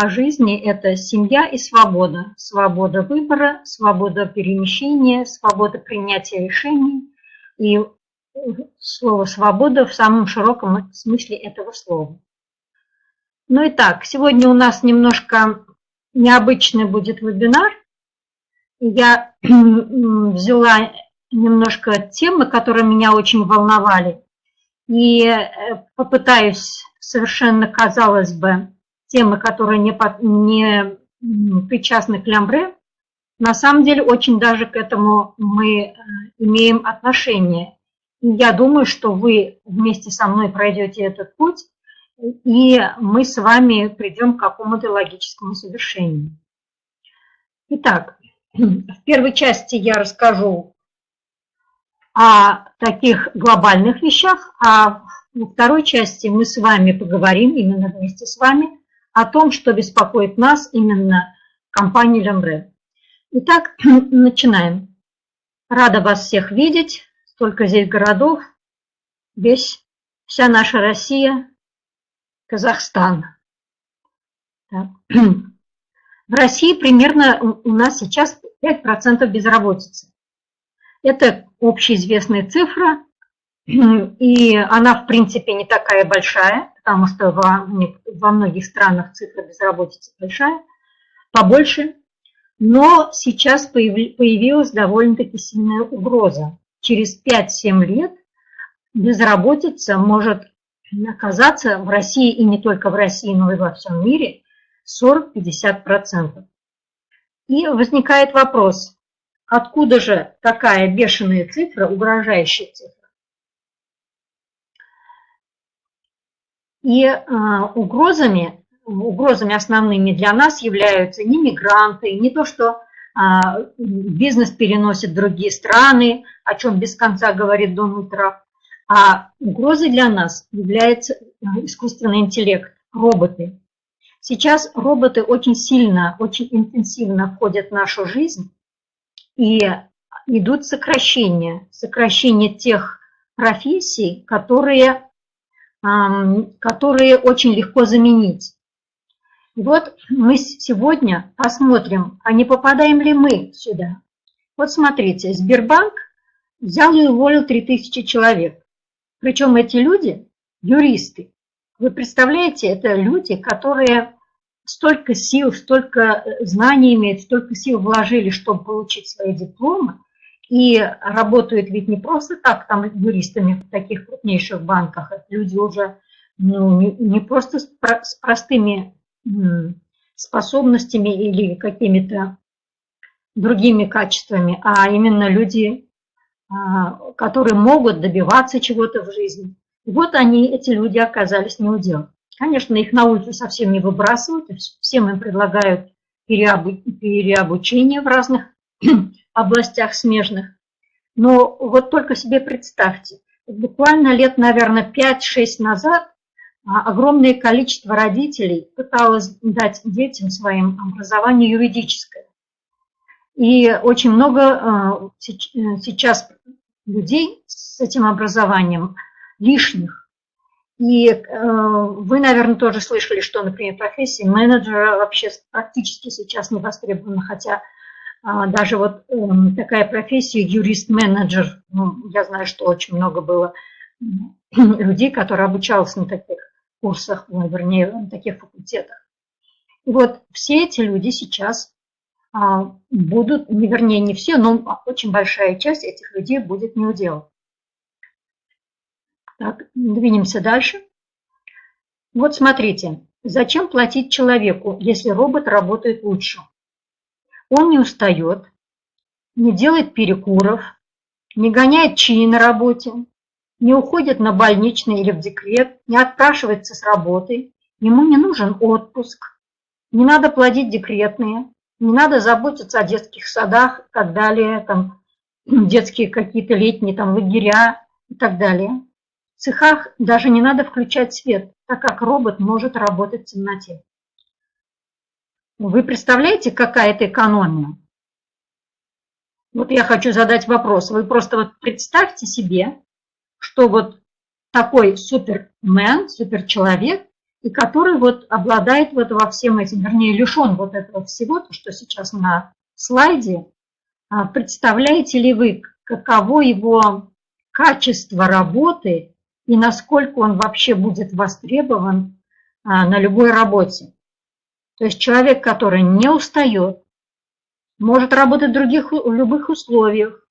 по жизни – это семья и свобода. Свобода выбора, свобода перемещения, свобода принятия решений. И слово «свобода» в самом широком смысле этого слова. Ну и так, сегодня у нас немножко необычный будет вебинар. Я взяла немножко темы, которые меня очень волновали, и э, попытаюсь совершенно, казалось бы, темы, которые не, не причастны к лямбре, на самом деле очень даже к этому мы э, имеем отношение. Я думаю, что вы вместе со мной пройдете этот путь, и мы с вами придем к какому-то логическому завершению. Итак, в первой части я расскажу о таких глобальных вещах, а во второй части мы с вами поговорим, именно вместе с вами, о том, что беспокоит нас именно компания Лембре. Итак, начинаем. Рада вас всех видеть. Столько здесь городов. Весь, вся наша Россия, Казахстан. Так. В России примерно у нас сейчас 5% безработицы. Это общеизвестная цифра, и она, в принципе, не такая большая, потому что во, во многих странах цифра безработицы большая, побольше. Но сейчас появилась довольно-таки сильная угроза. Через 5-7 лет безработица может оказаться в России, и не только в России, но и во всем мире, 40-50%. И возникает вопрос, откуда же такая бешеная цифра, угрожающая цифра? И э, угрозами, угрозами основными для нас являются не мигранты, не то, что э, бизнес переносит в другие страны, о чем без конца говорит Дональд Трамп, а угрозой для нас является искусственный интеллект, роботы. Сейчас роботы очень сильно, очень интенсивно входят в нашу жизнь, и идут сокращения, сокращение тех профессий, которые которые очень легко заменить. И вот мы сегодня посмотрим, а не попадаем ли мы сюда. Вот смотрите, Сбербанк взял и уволил 3000 человек. Причем эти люди – юристы. Вы представляете, это люди, которые столько сил, столько знаний имеют, столько сил вложили, чтобы получить свои дипломы, и работают ведь не просто так там юристами в таких крупнейших банках, люди уже ну, не, не просто с, про, с простыми способностями или какими-то другими качествами, а именно люди, а, которые могут добиваться чего-то в жизни. И вот они, эти люди, оказались не у дел. Конечно, их на улицу совсем не выбрасывают, всем им предлагают переобучение в разных областях смежных. Но вот только себе представьте, буквально лет, наверное, 5-6 назад а, огромное количество родителей пыталось дать детям своим образование юридическое. И очень много а, сейчас людей с этим образованием лишних. И э, вы, наверное, тоже слышали, что, например, профессия менеджера вообще практически сейчас не востребована, хотя даже вот эм, такая профессия юрист-менеджер, ну, я знаю, что очень много было людей, которые обучались на таких курсах, ну, вернее, на таких факультетах. И вот все эти люди сейчас а, будут, не вернее, не все, но очень большая часть этих людей будет не удел. Так, двинемся дальше. Вот смотрите, зачем платить человеку, если робот работает лучше? Он не устает, не делает перекуров, не гоняет чаи на работе, не уходит на больничный или в декрет, не отпрашивается с работы, ему не нужен отпуск, не надо платить декретные, не надо заботиться о детских садах и так далее, там, детские какие-то летние там, лагеря и так далее. В цехах даже не надо включать свет, так как робот может работать в темноте. Вы представляете, какая это экономия? Вот я хочу задать вопрос. Вы просто вот представьте себе, что вот такой супермен, суперчеловек и который вот обладает вот во всем этим, вернее, лишен вот этого всего, то, что сейчас на слайде. А представляете ли вы, каково его качество работы и насколько он вообще будет востребован а, на любой работе? То есть человек, который не устает, может работать в других в любых условиях,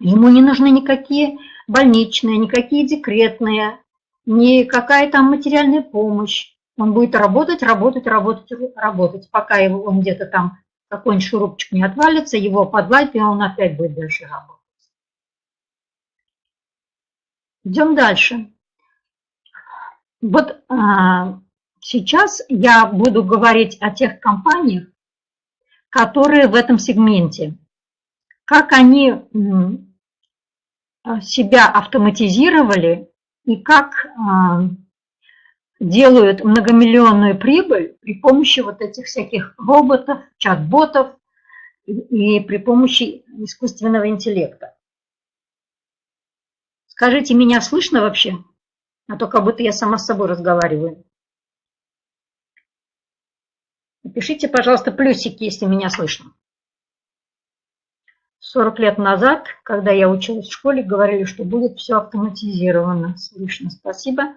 ему не нужны никакие больничные, никакие декретные, ни какая там материальная помощь. Он будет работать, работать, работать, работать, пока его, он где-то там какой-нибудь шурупчик не отвалится, его подвалит, и он опять будет дальше работать. Идем дальше. Вот а, сейчас я буду говорить о тех компаниях, которые в этом сегменте. Как они себя автоматизировали и как а, делают многомиллионную прибыль при помощи вот этих всяких роботов, чат-ботов и при помощи искусственного интеллекта. Скажите, меня слышно вообще? А то как будто я сама с собой разговариваю. Напишите, пожалуйста, плюсики, если меня слышно. 40 лет назад, когда я училась в школе, говорили, что будет все автоматизировано. Слышно, спасибо.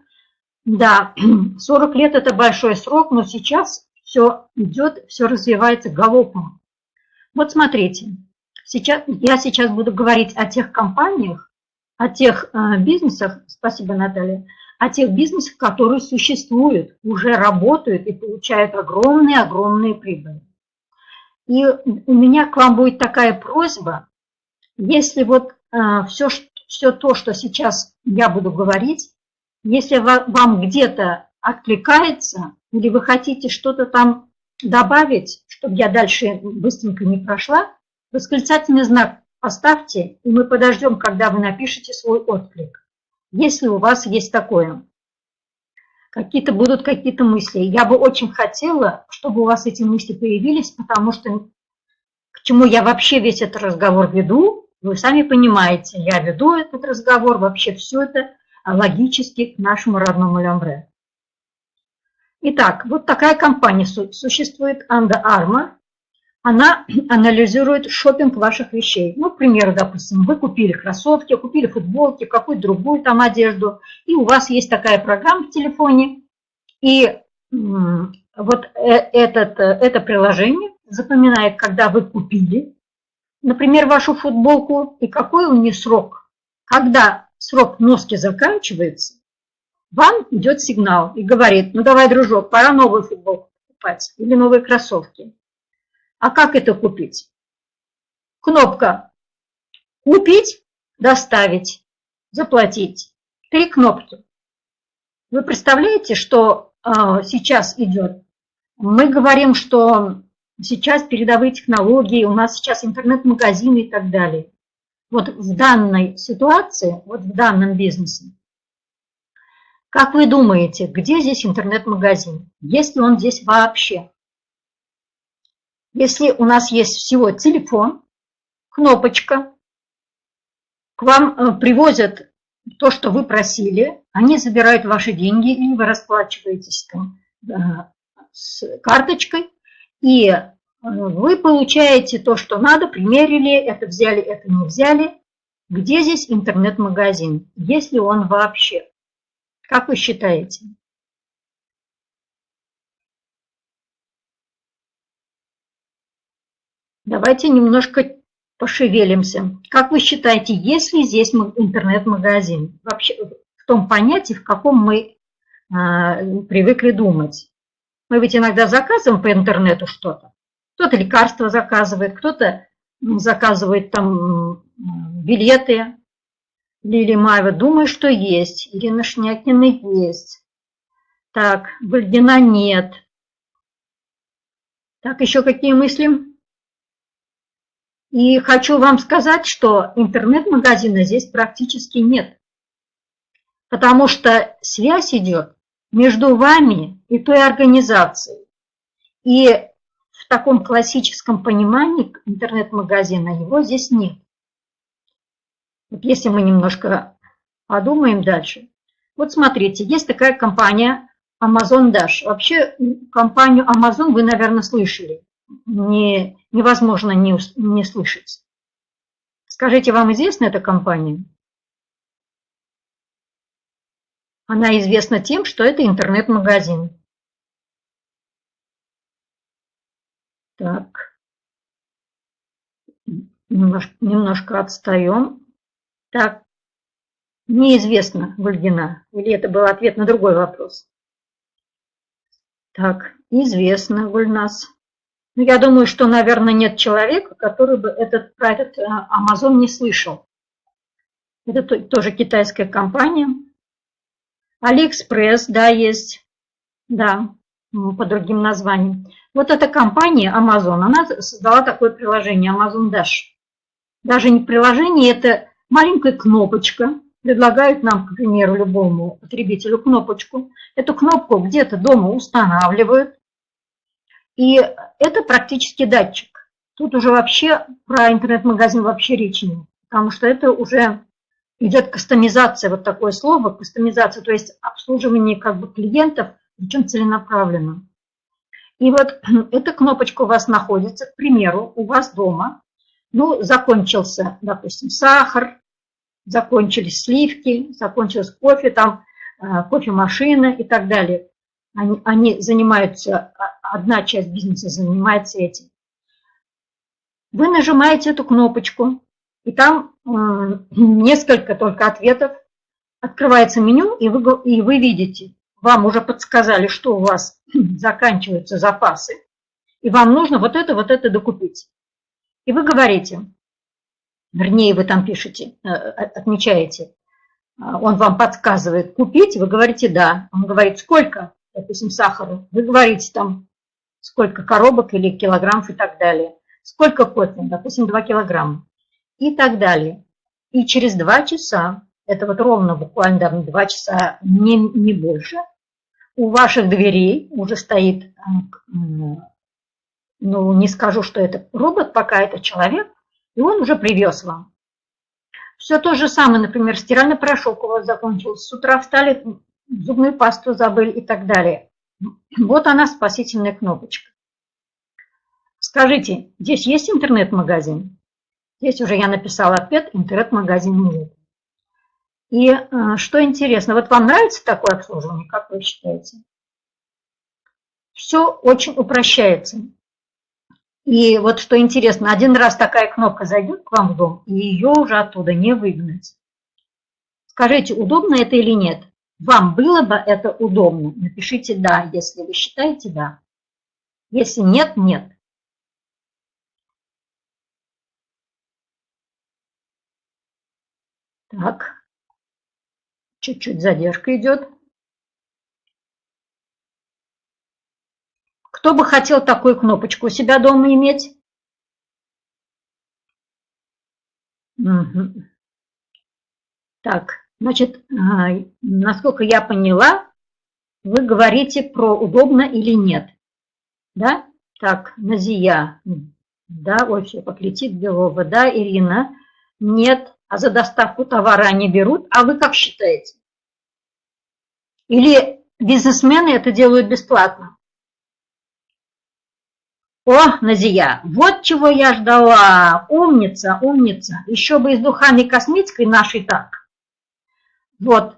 Да, 40 лет – это большой срок, но сейчас все идет, все развивается галопом. Вот смотрите, сейчас, я сейчас буду говорить о тех компаниях, о тех э, бизнесах, спасибо, Наталья, о тех бизнесах, которые существуют, уже работают и получают огромные-огромные прибыли. И у меня к вам будет такая просьба, если вот э, все, все то, что сейчас я буду говорить, если вам где-то откликается, или вы хотите что-то там добавить, чтобы я дальше быстренько не прошла, восклицательный знак поставьте, и мы подождем, когда вы напишете свой отклик. Если у вас есть такое. Какие-то будут какие-то мысли. Я бы очень хотела, чтобы у вас эти мысли появились, потому что к чему я вообще весь этот разговор веду, вы сами понимаете, я веду этот разговор, вообще все это логически к нашему родному Лямбре. Итак, вот такая компания существует, Анда Арма. Она анализирует шопинг ваших вещей. Ну, к примеру, допустим, вы купили кроссовки, купили футболки, какую-то другую там одежду, и у вас есть такая программа в телефоне, и вот э, этот, э, это приложение запоминает, когда вы купили, например, вашу футболку, и какой у нее срок. Когда срок носки заканчивается, вам идет сигнал и говорит, ну давай, дружок, пора новую футболку покупать или новые кроссовки. А как это купить? Кнопка «Купить», «Доставить», «Заплатить». Три кнопки. Вы представляете, что э, сейчас идет? Мы говорим, что сейчас передовые технологии, у нас сейчас интернет-магазины и так далее вот в данной ситуации, вот в данном бизнесе, как вы думаете, где здесь интернет-магазин? Есть ли он здесь вообще? Если у нас есть всего телефон, кнопочка, к вам э, привозят то, что вы просили, они забирают ваши деньги, или вы расплачиваетесь там, э, с карточкой, и вы получаете то, что надо, примерили, это взяли, это не взяли. Где здесь интернет-магазин? Есть ли он вообще? Как вы считаете? Давайте немножко пошевелимся. Как вы считаете, есть ли здесь интернет-магазин? Вообще в том понятии, в каком мы а, привыкли думать. Мы ведь иногда заказываем по интернету что-то. Кто-то лекарства заказывает, кто-то заказывает там билеты. Лилия Маева, думаю, что есть. Ирина Шнякина есть. Так, Гульдина нет. Так, еще какие мысли? И хочу вам сказать, что интернет-магазина здесь практически нет. Потому что связь идет между вами и той организацией. И таком классическом понимании интернет-магазина его здесь нет. Вот если мы немножко подумаем дальше. Вот смотрите, есть такая компания Amazon Dash. Вообще компанию Amazon вы, наверное, слышали. Не, невозможно не, не слышать. Скажите, вам известна эта компания? Она известна тем, что это интернет-магазин. Так. Немножко, немножко отстаем. Так. Неизвестно, Гульгина. Или это был ответ на другой вопрос? Так, известно, Гульнас. Ну, я думаю, что, наверное, нет человека, который бы этот, про этот э, Amazon не слышал. Это тоже китайская компания. Алиэкспресс, да, есть. Да, по другим названиям. Вот эта компания Amazon, она создала такое приложение Amazon Dash. Даже не приложение, это маленькая кнопочка. Предлагают нам, к примеру, любому потребителю кнопочку. Эту кнопку где-то дома устанавливают. И это практически датчик. Тут уже вообще про интернет-магазин вообще речи нет. Потому что это уже идет кастомизация, вот такое слово, кастомизация, то есть обслуживание как бы клиентов, причем целенаправленно. И вот эта кнопочка у вас находится, к примеру, у вас дома. Ну, закончился, допустим, сахар, закончились сливки, закончилось кофе, там э, кофемашина и так далее. Они, они занимаются, а, одна часть бизнеса занимается этим. Вы нажимаете эту кнопочку, и там э, несколько только ответов. Открывается меню, и вы, и вы видите, вам уже подсказали, что у вас заканчиваются запасы, и вам нужно вот это, вот это докупить. И вы говорите, вернее, вы там пишете, э, отмечаете, а, он вам подсказывает купить, вы говорите «да». Он говорит «сколько?» допустим, сахара, вы говорите там, сколько коробок или килограммов и так далее. Сколько кофе, допустим, 2 килограмма и так далее. И через 2 часа, это вот ровно буквально там 2 часа, не, не больше, у ваших дверей уже стоит, э, ну, не скажу, что это робот, пока это человек, и он уже привез вам. Все то же самое, например, стиральный порошок у вас закончился, с утра встали, зубную пасту забыли и так далее. Вот она, спасительная кнопочка. Скажите, здесь есть интернет-магазин? Здесь уже я написала ответ, интернет-магазин нет. И э, что интересно, вот вам нравится такое обслуживание, как вы считаете? Все очень упрощается. И вот что интересно, один раз такая кнопка зайдет к вам в дом, и ее уже оттуда не выгнать. Скажите, удобно это или нет? Вам было бы это удобно? Напишите «да», если вы считаете «да». Если нет, нет. Так, чуть-чуть задержка идет. Кто бы хотел такую кнопочку у себя дома иметь? Угу. Так, Значит, а, насколько я поняла, вы говорите про удобно или нет. Да? Так, Назия. Да, ой, все, поклетит Белова. Да, Ирина. Нет. А за доставку товара они берут. А вы как считаете? Или бизнесмены это делают бесплатно? О, Назия, вот чего я ждала. Умница, умница. Еще бы и с духами косметикой нашей так. Вот,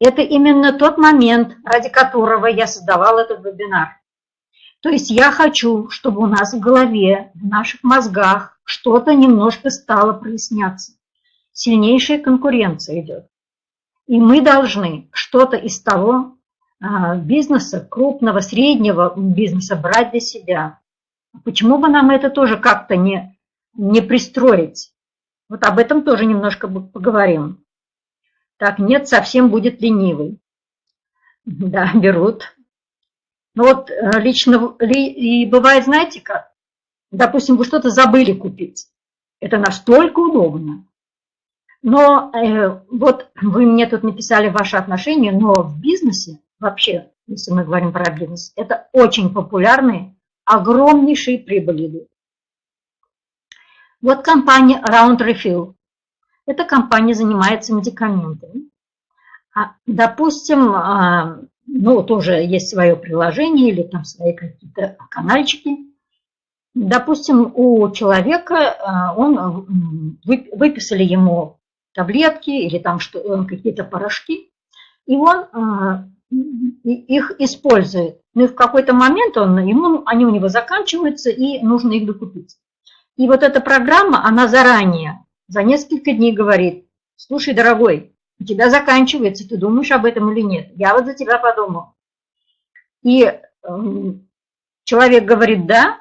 это именно тот момент, ради которого я создавал этот вебинар. То есть я хочу, чтобы у нас в голове, в наших мозгах что-то немножко стало проясняться. Сильнейшая конкуренция идет. И мы должны что-то из того а, бизнеса, крупного, среднего бизнеса брать для себя. Почему бы нам это тоже как-то не, не пристроить? Вот об этом тоже немножко поговорим. Так, нет, совсем будет ленивый. Да, берут. Ну вот э, лично, и бывает, знаете как, допустим, вы что-то забыли купить. Это настолько удобно. Но э, вот вы мне тут написали ваши отношения, но в бизнесе вообще, если мы говорим про бизнес, это очень популярные, огромнейшие прибыли идут. Вот компания Round Refill. Эта компания занимается медикаментами. А, допустим, а, ну, тоже есть свое приложение или там свои какие-то канальчики. Допустим, у человека, он, выписали ему таблетки или там какие-то порошки, и он их использует. Ну, и в какой-то момент он, ему, они у него заканчиваются, и нужно их докупить. И вот эта программа, она заранее, за несколько дней говорит, слушай, дорогой, у тебя заканчивается, ты думаешь об этом или нет? Я вот за тебя подумал. И э, человек говорит, да,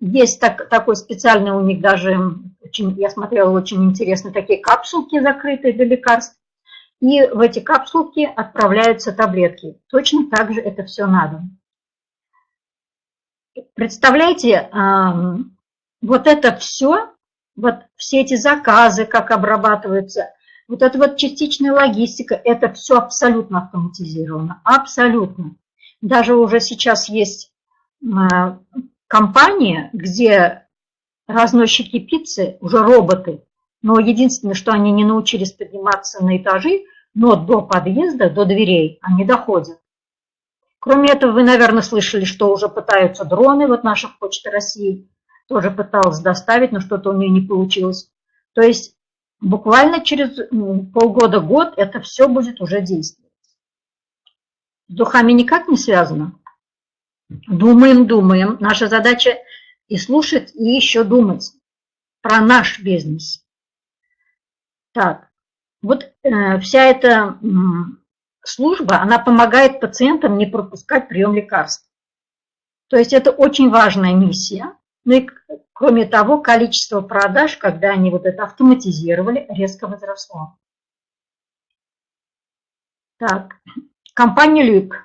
есть так, такой специальный у них даже, очень, я смотрела, очень интересно, такие капсулки закрытые для лекарств. И в эти капсулки отправляются таблетки. Точно так же это все надо. Представляете, вот это все, вот все эти заказы, как обрабатываются, вот эта вот частичная логистика, это все абсолютно автоматизировано, абсолютно. Даже уже сейчас есть а, компания, где разносчики пиццы, уже роботы, но единственное, что они не научились подниматься на этажи, но до подъезда, до дверей они доходят. Кроме этого, вы, наверное, слышали, что уже пытаются дроны, вот наша Почта России тоже пыталась доставить, но что-то у нее не получилось. То есть буквально через полгода-год это все будет уже действовать. С духами никак не связано. Думаем, думаем. Наша задача и слушать, и еще думать про наш бизнес. Так, вот э, вся эта э, служба, она помогает пациентам не пропускать прием лекарств. То есть это очень важная миссия. Ну и кроме того, количество продаж, когда они вот это автоматизировали, резко возросло. Так, компания Люк.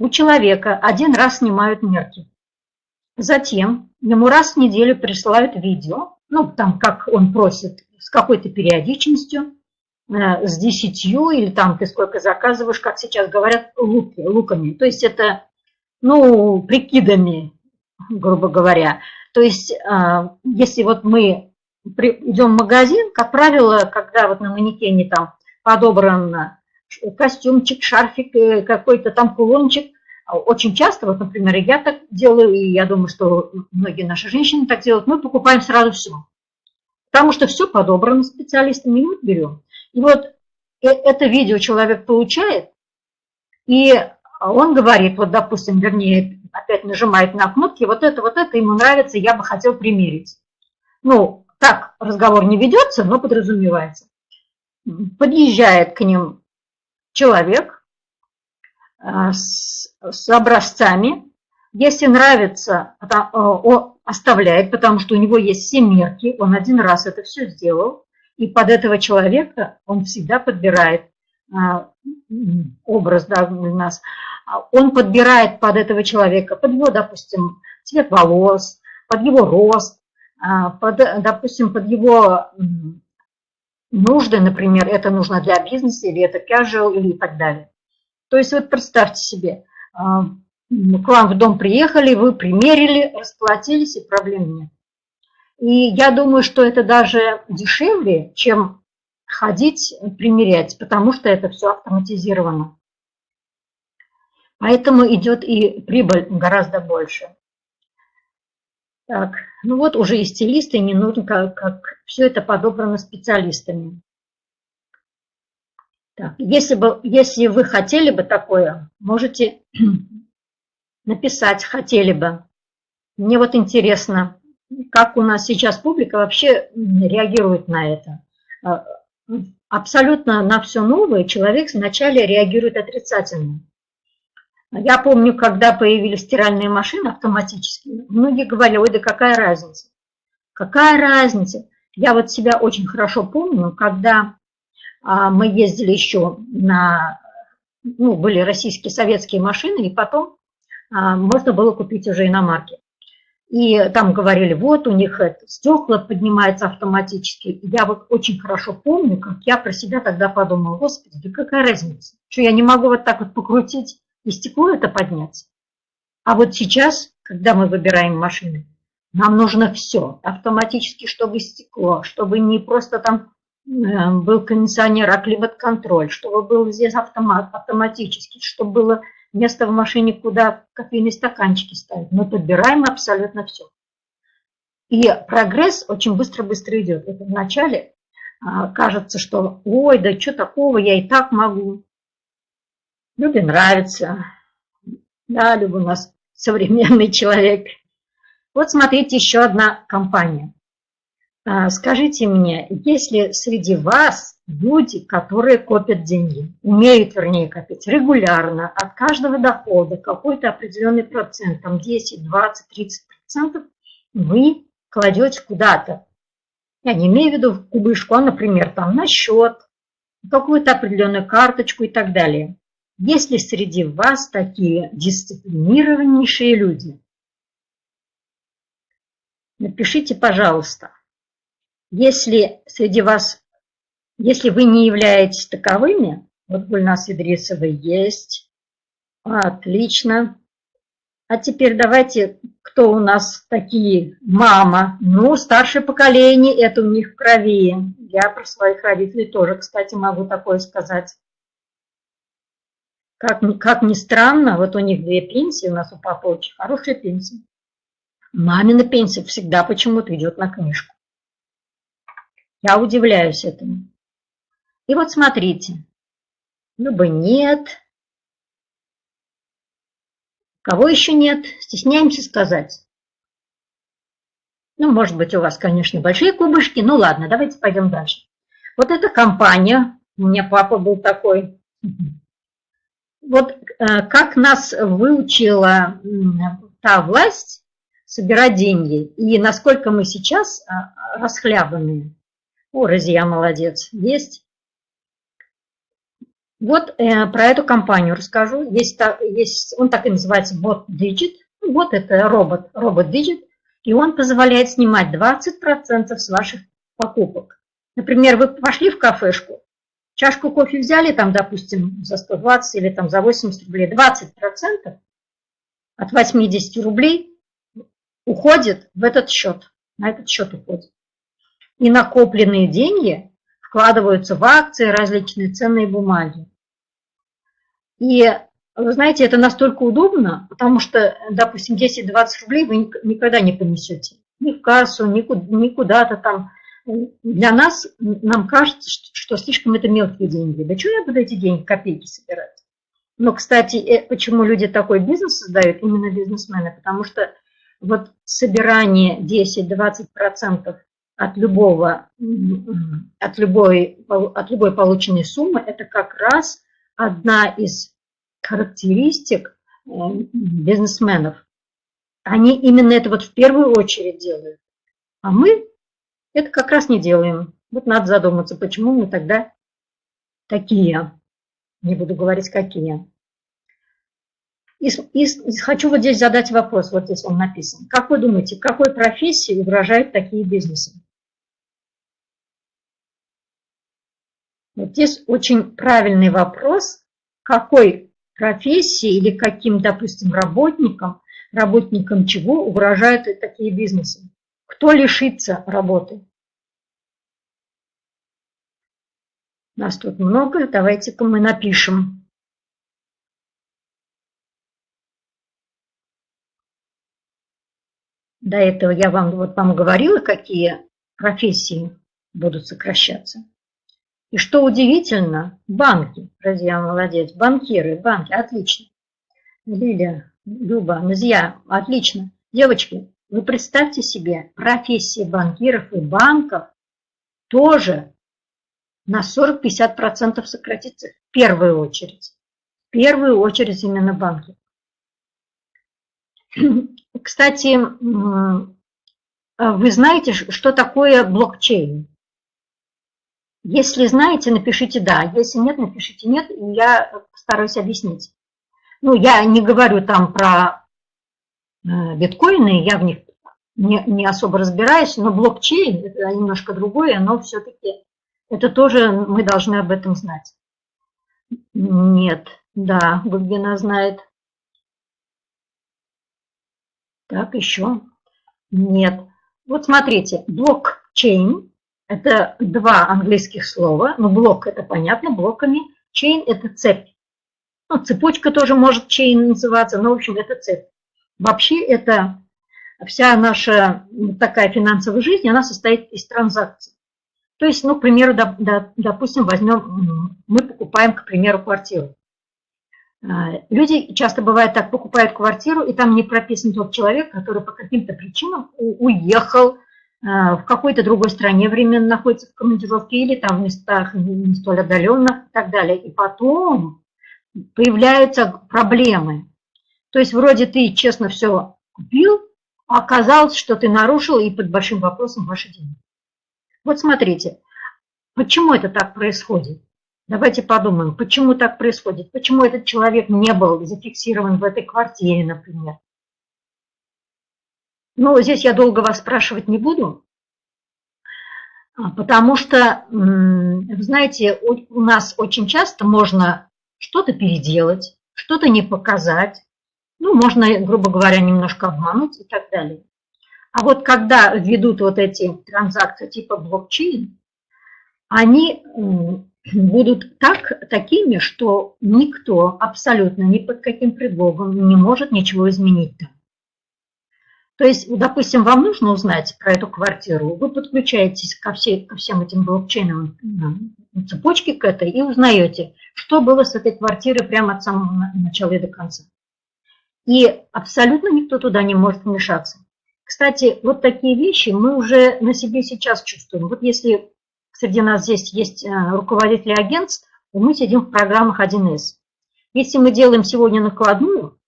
У человека один раз снимают мерки. Затем ему раз в неделю присылают видео, ну, там, как он просит, с какой-то периодичностью, э, с десятью, или там ты сколько заказываешь, как сейчас говорят, луки, луками. То есть это, ну, прикидами, грубо говоря. То есть, э, если вот мы идем в магазин, как правило, когда вот на манекене там подобран костюмчик, шарфик, э, какой-то там кулончик, очень часто, вот, например, я так делаю, и я думаю, что многие наши женщины так делают, мы покупаем сразу все. Потому что все подобрано специалистами, мы берем. И вот это видео человек получает, и он говорит, вот, допустим, вернее, опять нажимает на кнопки, вот это, вот это ему нравится, я бы хотел примерить. Ну, так разговор не ведется, но подразумевается. Подъезжает к ним человек а, с, с образцами. Если нравится, он оставляет, потому что у него есть все мерки, он один раз это все сделал, и под этого человека он всегда подбирает а, образ да, у нас, он подбирает под этого человека, под его, допустим, цвет волос, под его рост, а, под, допустим, под его нужды, например, это нужно для бизнеса, или это casual, или и так далее. То есть вот представьте себе, а, к вам в дом приехали, вы примерили, расплатились, и проблем нет. И я думаю, что это даже дешевле, чем ходить примерять, потому что это все автоматизировано. Поэтому идет и прибыль гораздо больше. Так, ну вот уже и стилисты, не нужно, как, как все это подобрано специалистами. Так, если, бы, если вы хотели бы такое, можете написать, хотели бы. Мне вот интересно, как у нас сейчас публика вообще реагирует на это. А, абсолютно на все новое человек вначале реагирует отрицательно. Я помню, когда появились стиральные машины автоматические, многие говорили, ой, да какая разница? Какая разница? Я вот себя очень хорошо помню, когда а, мы ездили еще на, ну, были российские советские машины, и потом а, можно было купить уже иномарки. И там говорили, вот у них это, стекла поднимаются автоматически. я вот очень хорошо помню, как я про себя тогда подумала, господи, да какая разница, что я не могу вот так вот покрутить и стекло это поднять. А вот сейчас, когда мы выбираем машины, нам нужно все автоматически, чтобы стекло, чтобы не просто там был кондиционер, а климат-контроль, чтобы был здесь автомат, автоматически, чтобы было место в машине, куда кофейные стаканчики ставить. Мы подбираем абсолютно все. И прогресс очень быстро-быстро идет. Это вначале а, кажется, что ой, да что такого, я и так могу. Любе нравится. Да, Люба у нас современный человек. Вот смотрите, еще одна компания. А, скажите мне, есть ли среди вас люди, которые копят деньги, умеют, вернее, копить регулярно, от каждого дохода какой-то определенный процент, там 10, 20, 30 процентов, вы кладете куда-то. Я не имею в виду в кубышку, а, например, там на счет, какую-то определенную карточку и так далее. Есть ли среди вас такие дисциплинированнейшие люди? Напишите, пожалуйста. Если среди вас, если вы не являетесь таковыми, вот Гульнас Идрисова есть, отлично. А теперь давайте, кто у нас такие? Мама. Ну, старшее поколение, это у них в крови. Я про своих родителей тоже, кстати, могу такое сказать. Как, как ни странно, вот у них две пенсии, у нас у папы очень хорошая пенсия. Мамина пенсия всегда почему-то идет на книжку. Я удивляюсь этому. И вот смотрите, ну бы нет. Кого еще нет? Стесняемся сказать. Ну, может быть, у вас, конечно, большие кубышки. Ну, ладно, давайте пойдем дальше. Вот эта компания, у меня папа был такой. Вот э, как нас выучила та власть собирать деньги, и насколько мы сейчас э, расхлябанные. О, Розия, молодец. Есть. Вот э, про эту компанию расскажу. Есть, есть, он так и называется Bot Digit. Вот это робот, робот Digit. И он позволяет снимать 20% с ваших покупок. Например, вы пошли в кафешку, чашку кофе взяли, там, допустим, за 120 или там за 80 рублей, 20% от 80 рублей уходит в этот счет, на этот счет уходит и накопленные деньги вкладываются в акции, различные ценные бумаги. И вы знаете, это настолько удобно, потому что, допустим, 10-20 рублей вы никогда не понесете. Ни в кассу, ни куда-то там. Для нас, нам кажется, что слишком это мелкие деньги. Да что я буду эти деньги, копейки собирать? Но, кстати, э, почему люди такой бизнес создают, именно бизнесмены? Потому что вот собирание 10-20% от любого, от любой, от любой полученной суммы, это как раз одна из характеристик э, бизнесменов. Они именно это вот в первую очередь делают. А мы это как раз не делаем. Вот надо задуматься, почему мы тогда такие. Не буду говорить, какие. И, и, и хочу вот здесь задать вопрос, вот здесь он написан. Как вы думаете, какой профессии угрожают такие бизнесы? Вот здесь очень правильный вопрос, какой профессии или каким, допустим, работникам, работникам чего угрожают такие бизнесы. Кто лишится работы? Нас тут много, давайте-ка мы напишем. До этого я вам вот вам говорила, какие профессии будут сокращаться. И что удивительно, банки, друзья, молодец, банкиры, банки, отлично. Лилия, Люба, Назья, отлично. Девочки, вы представьте себе, профессия банкиров и банков тоже на 40-50% сократится в первую очередь. В первую очередь именно банки. Кстати, вы знаете, что такое блокчейн? Если знаете, напишите «да», если нет, напишите «нет», и я постараюсь объяснить. Ну, я не говорю там про биткоины, я в них не, не особо разбираюсь, но блокчейн – это немножко другое, но все-таки это тоже мы должны об этом знать. Нет, да, Губина знает. Так, еще. Нет. Вот смотрите, блокчейн Это два английских слова. Ну, блок это понятно, блоками. Chain – это цепь. Ну, цепочка тоже может chain называться, но, в общем, это цепь. Вообще, это вся наша такая финансовая жизнь, она состоит из транзакций. То есть, ну, к примеру, допустим, возьмем, мы покупаем, к примеру, квартиру. А, люди часто бывает так, покупают квартиру, и там не прописан тот человек, который по каким-то причинам уехал а, в какой-то другой стране, временно находится в командировке или там в местах не столь отдаленных и так далее. И потом появляются проблемы. То есть вроде ты честно все купил, а оказалось, что ты нарушил и под большим вопросом ваши деньги. Вот смотрите, почему это так происходит? Давайте подумаем, почему так происходит? Почему этот человек не был зафиксирован в этой квартире, например? Ну, здесь я долго вас спрашивать не буду, а, потому что, вы знаете, у нас очень часто можно что-то переделать, что-то не показать, ну, можно, грубо говоря, немножко обмануть и так далее. А вот когда ведут вот эти транзакции типа блокчейн, они будут так, такими, что никто абсолютно ни под каким предлогом не может ничего изменить там. То есть, допустим, вам нужно узнать про эту квартиру, вы подключаетесь ко, всей, ко всем этим блокчейновым цепочке к этой и узнаете, что было с этой квартирой прямо от самого начала и до конца. И абсолютно никто туда не может вмешаться. Кстати, вот такие вещи мы уже на себе сейчас чувствуем. Вот если среди нас здесь есть э, руководители агентств, мы сидим в программах 1С. Если мы делаем сегодня накладную,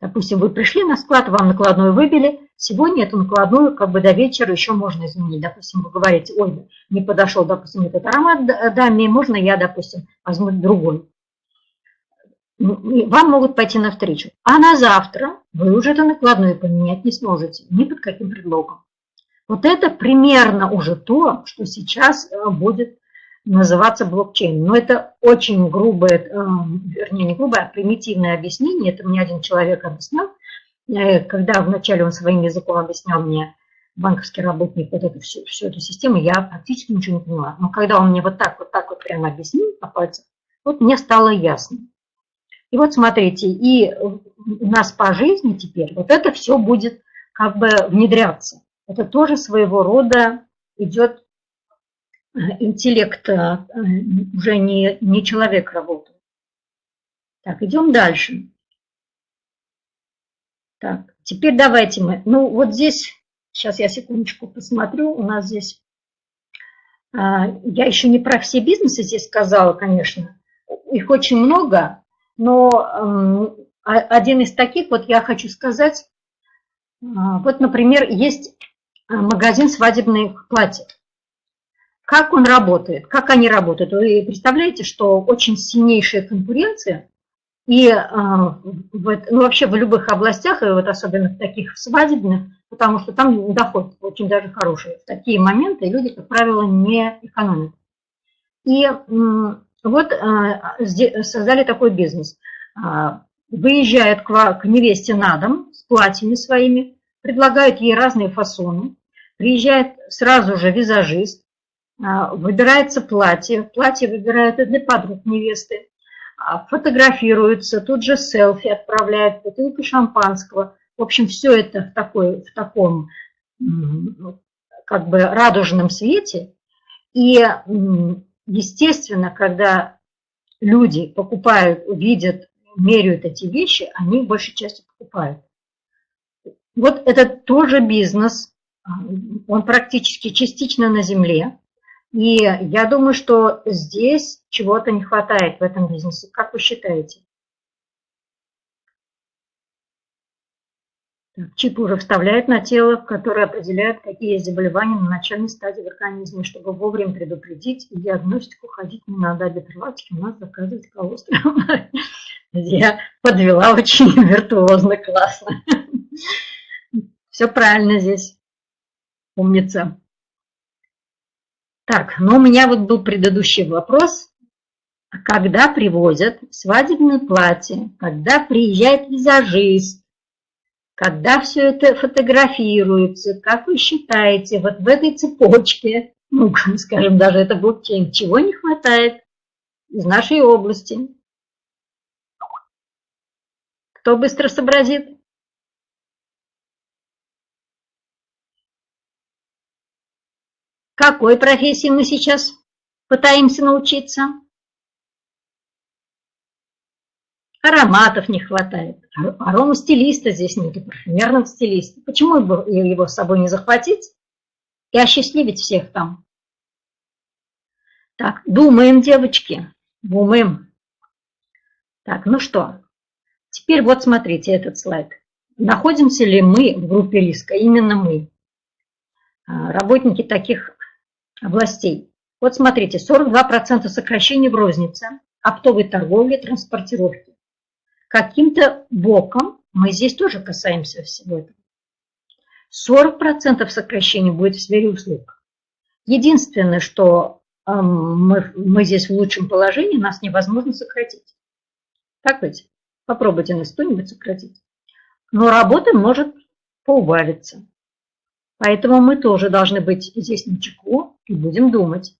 допустим, вы пришли на склад, вам накладную выбили, сегодня эту накладную как бы до вечера еще можно изменить. Допустим, вы говорите, ой, не подошел, допустим, этот аромат даме, можно я, допустим, возьму другой. Вам могут пойти навстречу. А на завтра вы уже эту накладную поменять не сможете, ни под каким предлогом. Вот это примерно уже то, что сейчас э, будет называться блокчейн. Но это очень грубое, э, вернее не грубое, а примитивное объяснение. Это мне один человек объяснял, э, когда вначале он своим языком объяснял мне, банковский работник, вот эту всю, всю эту систему, я практически ничего не поняла. Но когда он мне вот так вот так вот прямо объяснил по пальцам, вот мне стало ясно. И вот смотрите, и у нас по жизни теперь вот это все будет как бы внедряться это тоже своего рода идет э, интеллект, э, уже не, не человек работает. Так, идем дальше. Так, теперь давайте мы, ну вот здесь, сейчас я секундочку посмотрю, у нас здесь, а, я еще не про все бизнесы здесь сказала, конечно, их очень много, но эм, один из таких, вот я хочу сказать, а, вот, например, есть Э, магазин свадебных платьев. Как он работает, как они работают? Вы представляете, что очень сильнейшая конкуренция, и э, ну, вообще в любых областях, и вот особенно в таких свадебных, потому что там доход очень даже хороший. В такие моменты люди, как правило, не экономят. И вот э, создали такой бизнес. Выезжают к невесте на дом с платьями своими, предлагают ей разные фасоны, приезжает сразу же визажист, а, выбирается платье, платье выбирают и для подруг невесты, а, фотографируются, тут же селфи отправляют, бутылку шампанского. В общем, все это в, такой, в таком как бы радужном свете. И, естественно, когда люди покупают, видят, меряют эти вещи, они большей частью покупают. Вот это тоже бизнес, он практически частично на земле. И я думаю, что здесь чего-то не хватает в этом бизнесе. Как вы считаете? Чип уже вставляет на тело, который определяет, какие есть заболевания на начальной стадии в организме, чтобы вовремя предупредить и диагностику ходить не надо. А для у нас заказывать колострол. Я подвела очень виртуозно, классно. Все правильно здесь. Умница. Так, ну у меня вот был предыдущий вопрос. Когда привозят свадебное платье, когда приезжает визажист, когда все это фотографируется, как вы считаете, вот в этой цепочке ну, скажем, даже это блокчейн, чего не хватает из нашей области. Кто быстро сообразит? Какой профессии мы сейчас пытаемся научиться? Ароматов не хватает. Аромастилиста здесь нет, парфюмерного стилиста. Почему бы его с собой не захватить и осчастливить всех там? Так, думаем, девочки, думаем. Так, ну что, теперь вот смотрите этот слайд. Находимся ли мы в группе риска? Именно мы, а, работники таких областей. Вот смотрите, 42% сокращений в рознице, оптовой торговле, транспортировке. Каким-то боком мы здесь тоже касаемся всего этого. 40% сокращений будет в сфере услуг. Единственное, что э, мы, мы здесь в лучшем положении, нас невозможно сократить. Так ведь? Попробуйте нас кто-нибудь сократить. Но работа может поубавиться. Поэтому мы тоже должны быть здесь на чеку и будем думать.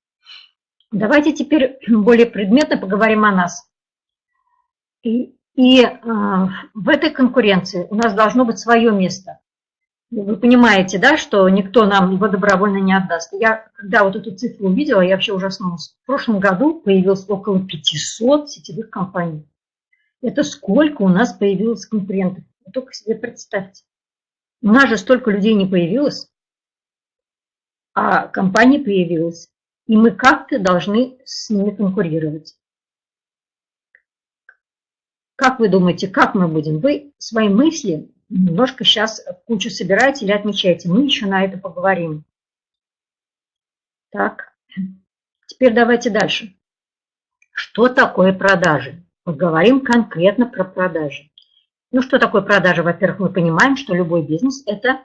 Давайте теперь более предметно поговорим о нас. И, и э, в этой конкуренции у нас должно быть свое место. Вы понимаете, да, что никто нам его добровольно не отдаст. Я, когда вот эту цифру увидела, я вообще ужаснулась. В прошлом году появилось около 500 сетевых компаний. Это сколько у нас появилось конкурентов? Вы только себе представьте. У нас же столько людей не появилось а компания появилась, и мы как-то должны с ними конкурировать. Как вы думаете, как мы будем? Вы свои мысли немножко сейчас в кучу собираете или отмечаете. Мы еще на это поговорим. Так, теперь давайте дальше. Что такое продажи? Поговорим конкретно про продажи. Ну, что такое продажи? Во-первых, мы понимаем, что любой бизнес – это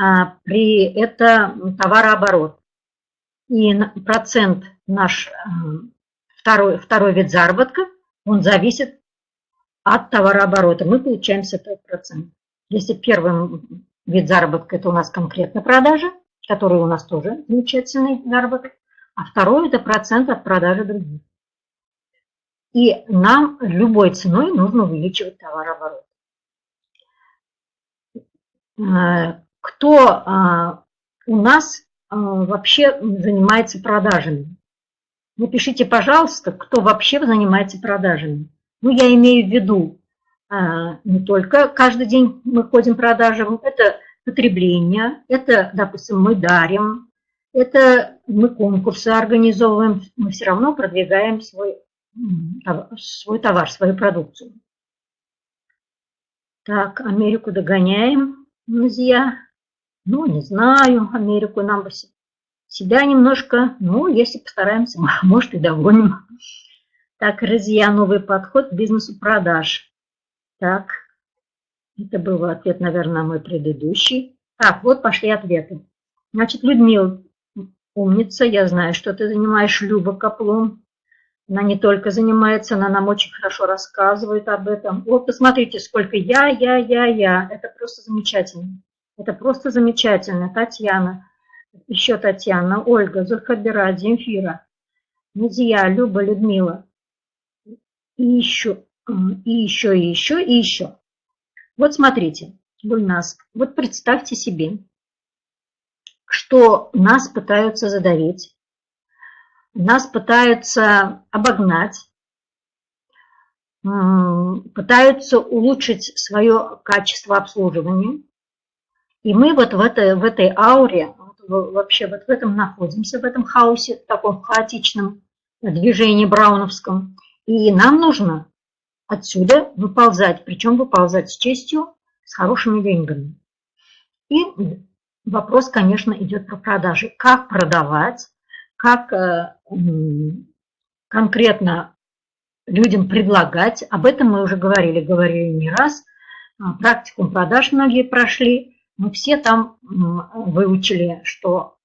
а, при это товарооборот. И процент наш а, второй, второй вид заработка, он зависит от товарооборота. Мы получаем с этого процент. Если первый вид заработка – это у нас конкретно продажа, который у нас тоже замечательный заработок, а второй – это процент от продажи других. И нам любой ценой нужно увеличивать товарооборот. А, кто а, у нас а, вообще занимается продажами. Напишите, пожалуйста, кто вообще занимается продажами. Ну, я имею в виду а, не только каждый день мы ходим продажам, это потребление, это, допустим, мы дарим, это мы конкурсы организовываем, мы все равно продвигаем свой, свой товар, свою продукцию. Так, Америку догоняем, друзья. Ну, не знаю, Америку нам бы себя немножко, ну, если постараемся, может и догоним. Так, друзья, новый подход к бизнесу продаж. Так, это был ответ, наверное, мой предыдущий. Так, вот пошли ответы. Значит, Людмила, умница, я знаю, что ты занимаешь Люба Каплун. Она не только занимается, она нам очень хорошо рассказывает об этом. Вот посмотрите, сколько я, я, я, я. Это просто замечательно. Это просто замечательно. Татьяна, еще Татьяна, Ольга, Зульхабира, Земфира, Назия, Люба, Людмила. И еще, и еще, и еще, и еще. Вот смотрите, Гульнас, вот представьте себе, что нас пытаются задавить, нас пытаются обогнать, пытаются улучшить свое качество обслуживания, и мы вот в этой, в этой ауре, вообще вот в этом находимся, в этом хаосе, в таком хаотичном движении брауновском. И нам нужно отсюда выползать, причем выползать с честью, с хорошими деньгами. И вопрос, конечно, идет про продажи. Как продавать, как э, конкретно людям предлагать. Об этом мы уже говорили, говорили не раз. А, практикум продаж многие прошли мы все там выучили, что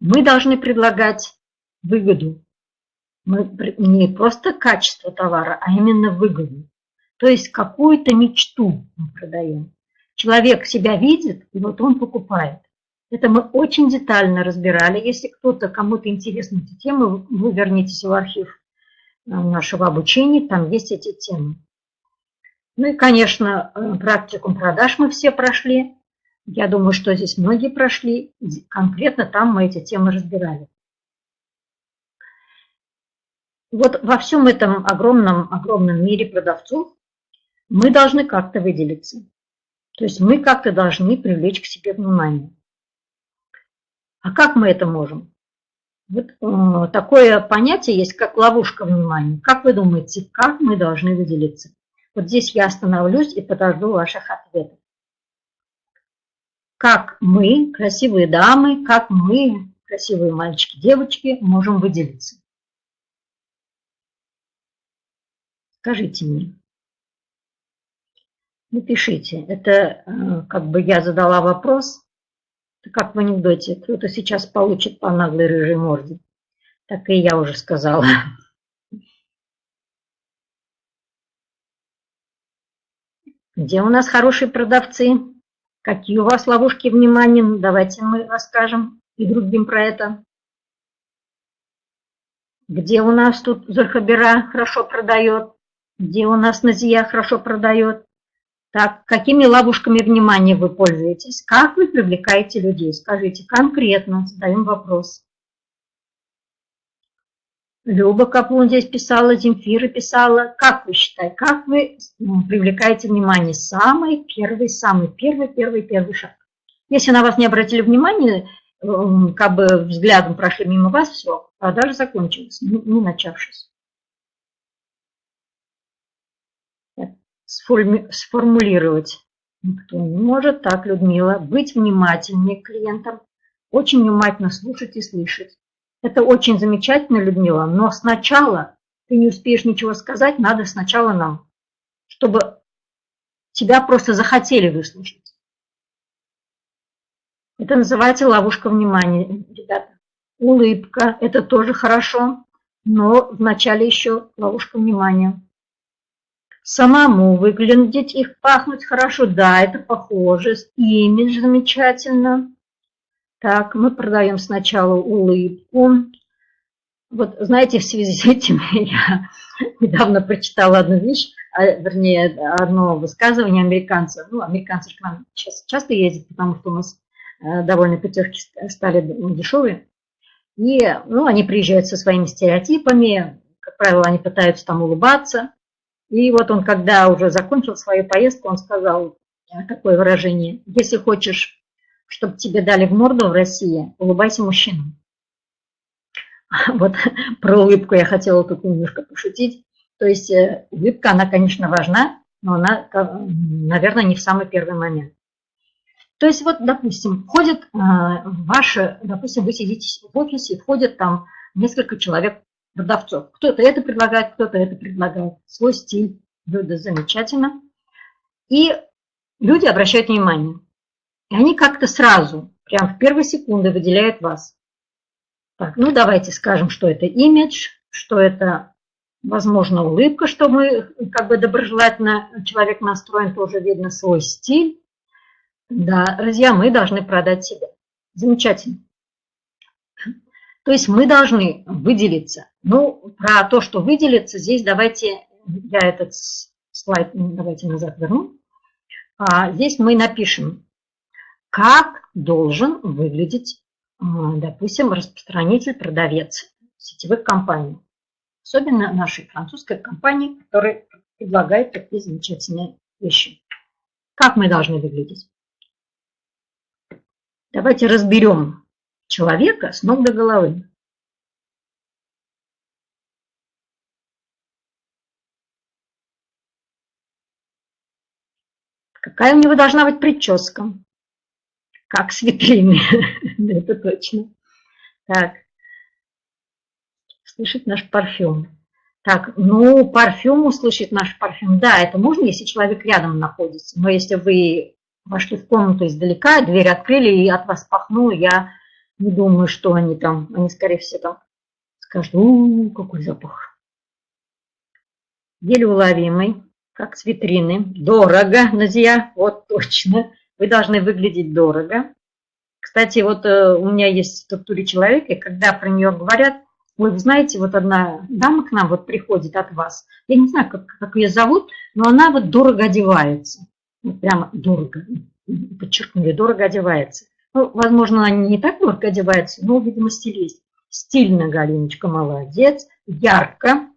мы должны предлагать выгоду. Мы не просто качество товара, а именно выгоду. То есть какую-то мечту мы продаем. Человек себя видит, и вот он покупает. Это мы очень детально разбирали. Если кто-то, кому-то интересна эта тема, вы вернитесь в архив э, нашего обучения, там есть эти темы. Ну и, конечно, э, практику продаж мы все прошли. Я думаю, что здесь многие прошли. Конкретно там мы эти темы разбирали. Вот во всем этом огромном, огромном мире продавцов мы должны как-то выделиться. То есть мы как-то должны привлечь к себе внимание. А как мы это можем? Вот э, такое понятие есть, как ловушка внимания. Как вы думаете, как мы должны выделиться? Вот здесь я остановлюсь и подожду ваших ответов. Как мы, красивые дамы, как мы, красивые мальчики, девочки, можем выделиться? Скажите мне. Напишите. Это э, как бы я задала вопрос, как в анекдоте, кто-то сейчас получит по наглой рыжей морде. Так и я уже сказала. Где у нас хорошие продавцы? Какие у вас ловушки внимания? Ну, давайте мы расскажем и другим про это. Где у нас тут Захабера хорошо продает? Где у нас Назия хорошо продает? Так, какими ловушками внимания вы пользуетесь? Как вы привлекаете людей? Скажите конкретно, задаем вопрос. Люба Каплун здесь писала, Земфира писала. Как вы считаете, как вы привлекаете внимание? Самый первый, самый первый, первый, первый шаг. Если на вас не обратили внимания, эм, как бы взглядом прошли мимо вас, все, продажа закончилась, не начавшись. Сформулировать. Никто не может так, Людмила, быть внимательнее к клиентам, очень внимательно слушать и слышать. Это очень замечательно, Людмила, но сначала ты не успеешь ничего сказать, надо сначала нам, чтобы тебя просто захотели выслушать. Это называется ловушка внимания, ребята. Улыбка – это тоже хорошо, но вначале еще ловушка внимания самому выглядеть и пахнуть хорошо. Да, это похоже, имидж замечательно. Так, мы продаем сначала улыбку. Вот, знаете, в связи с этим я недавно прочитала одну вещь, а, вернее, одно высказывание американца. Ну, американцы к нам часто ездят, потому что у нас э, довольно пятерки стали дешевые. И, ну, они приезжают со своими стереотипами, как правило, они пытаются там улыбаться. И вот он, когда уже закончил свою поездку, он сказал такое выражение. Если хочешь, чтобы тебе дали в морду в России, улыбайся мужчинам. Вот про улыбку я хотела тут немножко пошутить. То есть э, улыбка, она, конечно, важна, но она, наверное, не в самый первый момент. То есть вот, допустим, входит э, ваше, допустим, вы сидите в офисе, входит там несколько человек продавцов. Кто-то это предлагает, кто-то это предлагает. Свой стиль, блюдо замечательно. И люди обращают внимание. И они как-то сразу, прям в первые секунды выделяют вас. Так, ну давайте скажем, что это имидж, что это, возможно, улыбка, что мы как бы доброжелательно человек настроен, тоже видно свой стиль. Да, друзья, мы должны продать себя. Замечательно. То есть мы должны выделиться. Ну, про то, что выделиться, здесь давайте, я этот слайд давайте назад верну. А, здесь мы напишем, как должен выглядеть, допустим, распространитель, продавец сетевых компаний. Особенно нашей французской компании, которая предлагает такие замечательные вещи. Как мы должны выглядеть? Давайте разберем человека с ног до головы. Какая у него должна быть прическа? Как с витрины. Это точно. Так. Слышит наш парфюм. Так, ну, парфюм услышит наш парфюм. Да, это можно, если человек рядом находится. Но если вы вошли в комнату издалека, дверь открыли и от вас пахнуло, я не думаю, что они там, они, скорее всего, там скажут, у, какой запах. Еле уловимый, как с витрины. Дорого, Назия, вот точно. Вы должны выглядеть дорого. Кстати, вот э, у меня есть в структуре человека, когда про нее говорят, вы знаете, вот одна дама к нам вот приходит от вас, я не знаю, как, как ее зовут, но она вот дорого одевается. Прямо дорого, подчеркнули, дорого одевается. Ну, возможно, она не так дорого одевается, но, видимо, стилист. Стильно, Галиночка, молодец, ярко.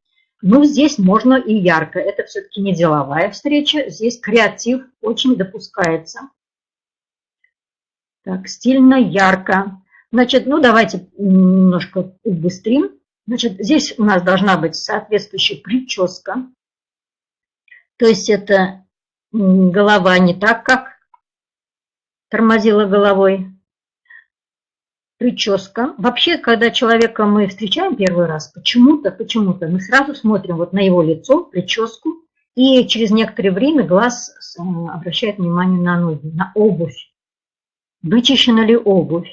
Ну, здесь можно и ярко. Это все-таки не деловая встреча, здесь креатив очень допускается. Так, стильно, ярко. Значит, ну давайте немножко убыстрим. Значит, здесь у нас должна быть соответствующая прическа. То есть это голова не так, как тормозила головой. Прическа. Вообще, когда человека мы встречаем первый раз, почему-то, почему-то мы сразу смотрим вот на его лицо, прическу, и через некоторое время глаз обращает внимание на ноги, на обувь. Вычищена ли обувь?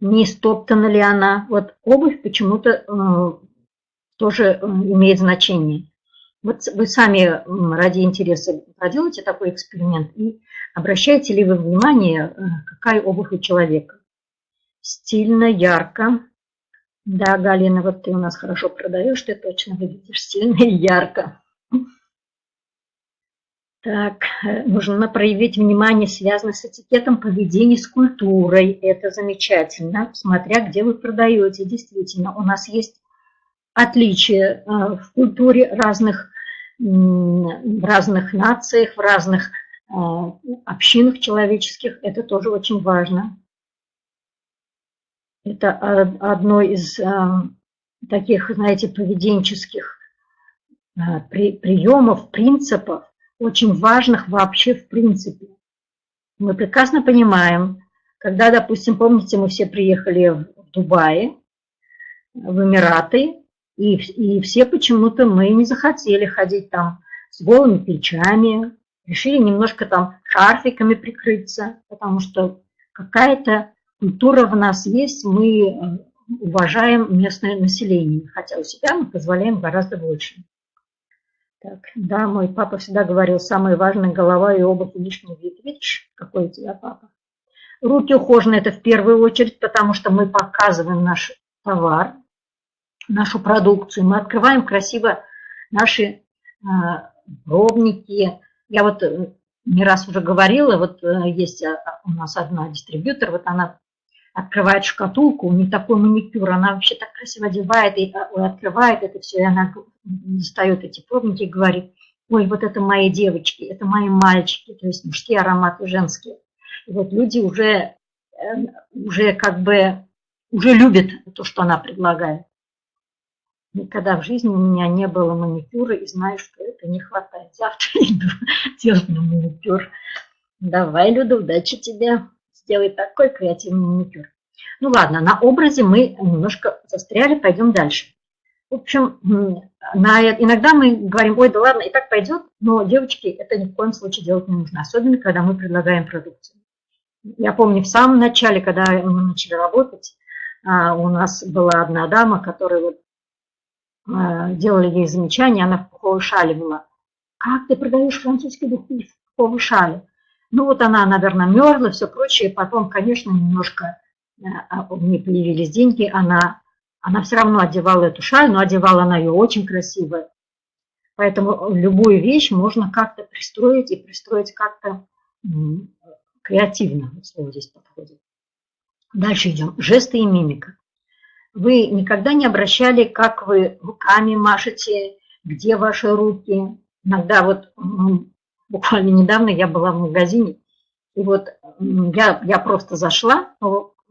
Не стоптана ли она? Вот обувь почему-то э, тоже э, имеет значение. Вот вы сами ради интереса проделайте такой эксперимент и обращаете ли вы внимание, э, какая обувь у человека. Стильно, ярко. Да, Галина, вот ты у нас хорошо продаешь, ты точно выглядишь стильно и ярко. Так, э, нужно проявить внимание, связанное с этикетом поведения, с культурой. Это замечательно, смотря где вы продаете. Действительно, у нас есть отличия э, в культуре разных, в разных нациях, в разных э, общинах человеческих. Это тоже очень важно. Это одно из таких, знаете, поведенческих приемов, принципов, очень важных вообще в принципе. Мы прекрасно понимаем, когда, допустим, помните, мы все приехали в Дубае, в Эмираты, и, и все почему-то мы не захотели ходить там с голыми плечами, решили немножко там шарфиками прикрыться, потому что какая-то культура в нас есть, мы э, уважаем местное население, хотя у себя мы позволяем гораздо больше. Так, да, мой папа всегда говорил, самое важное голова и обувь и лишний вид. Видишь, какой у тебя папа? Руки ухожены это в первую очередь, потому что мы показываем наш товар, нашу продукцию. Мы открываем красиво наши э, пробники. Я вот э, не раз уже говорила, вот э, есть у нас одна дистрибьютор, вот она открывает шкатулку, у нее такой маникюр, она вообще так красиво одевает и открывает это все, и она достает эти пробники и говорит, ой, вот это мои девочки, это мои мальчики, то есть мужские ароматы, женские. И вот люди уже, уже как бы, уже любят то, что она предлагает. Никогда в жизни у меня не было маникюра, и знаю, что это не хватает. Завтра иду делать маникюр. Давай, Люда, удачи тебе сделает такой креативный маникюр. Ну ладно, на образе мы немножко застряли, пойдем дальше. В общем, на, иногда мы говорим, ой, да ладно, и так пойдет, но девочки это ни в коем случае делать не нужно, особенно когда мы предлагаем продукцию. Я помню, в самом начале, когда мы начали работать, а, у нас была одна дама, которая вот делали ей замечание, она в пуховой шале была. Как ты продаешь в пуховой шале? Ну вот она, наверное, мерзла, все прочее. Потом, конечно, немножко э, а, у нее появились деньги. Она, она все равно одевала эту шаль, но одевала она ее очень красиво. Поэтому любую вещь можно как-то пристроить и пристроить как-то креативно. Слово здесь подходит. Дальше идем. Жесты и мимика. Вы никогда не обращали, как вы руками машете, где ваши руки. Иногда вот буквально недавно я была в магазине, и вот я, я просто зашла,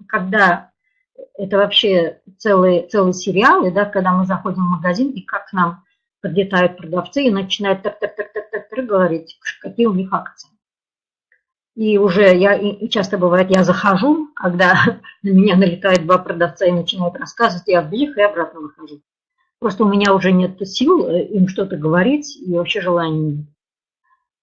когда это вообще целый, целый сериал, и да, когда мы заходим в магазин, и как к нам подлетают продавцы и начинают так-так-так-так-так говорить, какие у них акции. И уже я, и часто бывает, я захожу, когда на меня налетают два продавца и начинают рассказывать, я вбег и обратно выхожу. Просто у меня уже нет сил э, им что-то говорить, и вообще желания нет.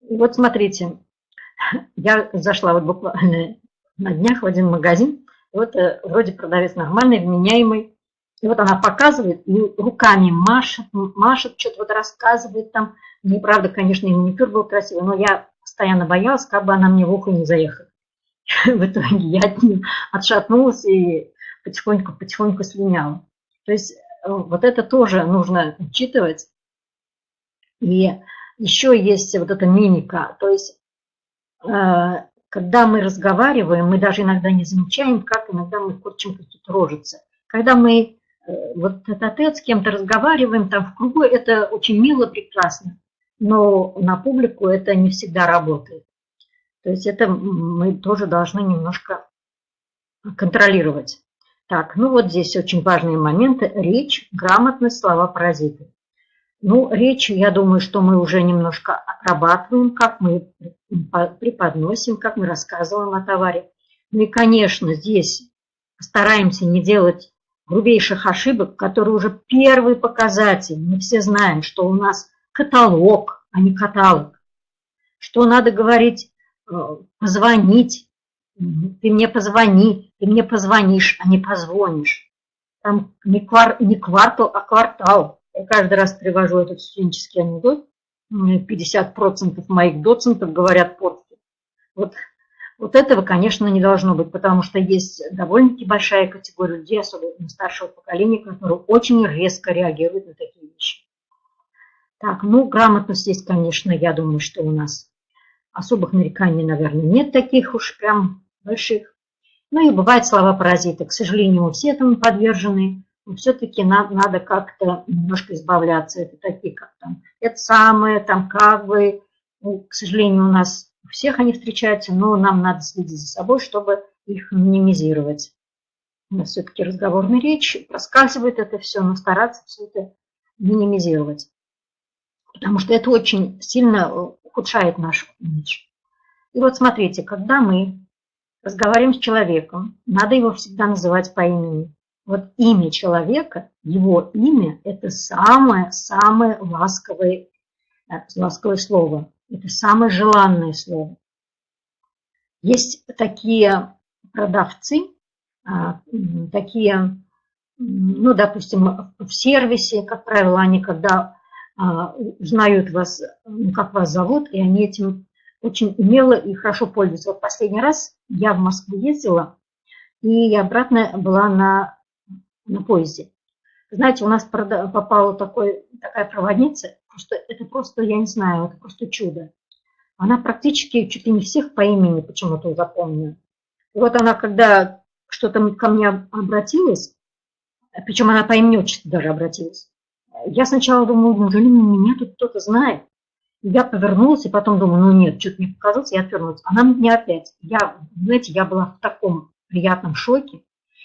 И вот смотрите, я зашла вот буквально на днях в один магазин, вот э, вроде продавец нормальный, вменяемый, и вот она показывает, и руками машет, машет, что-то вот рассказывает там. Мне, правда, конечно, и маникюр был красивый, но я постоянно боялась, как бы она мне в ухо не заехала. В итоге я от нее отшатнулась и потихоньку-потихоньку слиняла. То есть э, вот это тоже нужно учитывать. И еще есть вот эта мимика. То есть э, когда мы разговариваем, мы даже иногда не замечаем, как иногда мы корчим какие-то рожицы. Когда мы э, вот этот с кем-то разговариваем, там в кругу, это очень мило, прекрасно, но на публику это не всегда работает. То есть это мы тоже должны немножко контролировать. Так, ну вот здесь очень важные моменты. Речь, грамотность, слова, паразиты. Ну, речь, я думаю, что мы уже немножко отрабатываем, как мы преподносим, как мы рассказываем о товаре. Ну и, конечно, здесь стараемся не делать грубейших ошибок, которые уже первый показатель. Мы все знаем, что у нас каталог, а не каталог. Что надо говорить, э, позвонить, ты мне позвони, ты мне позвонишь, а не позвонишь. Там не, квар, не квартал, а квартал. Я каждый раз привожу этот студенческий анекдот. 50% моих доцентов говорят по-русски. Вот, вот этого, конечно, не должно быть, потому что есть довольно-таки большая категория людей, особенно старшего поколения, которые очень резко реагируют на такие. Так, ну, грамотность здесь, конечно, я думаю, что у нас особых нареканий, наверное, нет таких уж прям больших. Ну и бывают слова-паразиты. К сожалению, мы все этому подвержены все-таки надо, надо как-то немножко избавляться. Это такие, как там, это самое, там, как бы, ну, к сожалению, у нас у всех они встречаются, но нам надо следить за собой, чтобы их минимизировать. У нас все-таки разговорная речь, проскальзывает это все, но стараться все это минимизировать. Потому что это очень сильно ухудшает наш имидж. И вот смотрите, когда мы разговариваем с человеком, надо его всегда называть по имени. Вот имя человека, его имя – это самое-самое ласковое, э, ласковое слово. Это самое желанное слово. Есть такие продавцы, а, такие, ну, допустим, в сервисе, как правило, они когда узнают вас, ну, как вас зовут, и они этим очень умело и хорошо пользуются. Вот последний раз я в Москву ездила, и обратно была на на поезде. Знаете, у нас попала такой, такая проводница, просто, это просто, я не знаю, это просто чудо. Она практически чуть ли не всех по имени почему-то запомнила. И вот она, когда что-то ко мне обратилась, причем она по имени отчеству даже обратилась, я сначала думала, неужели меня тут кто-то знает? Я повернулась и потом думаю, ну нет, что-то мне показалось, я отвернулась. Она мне опять. Я, знаете, я была в таком приятном шоке.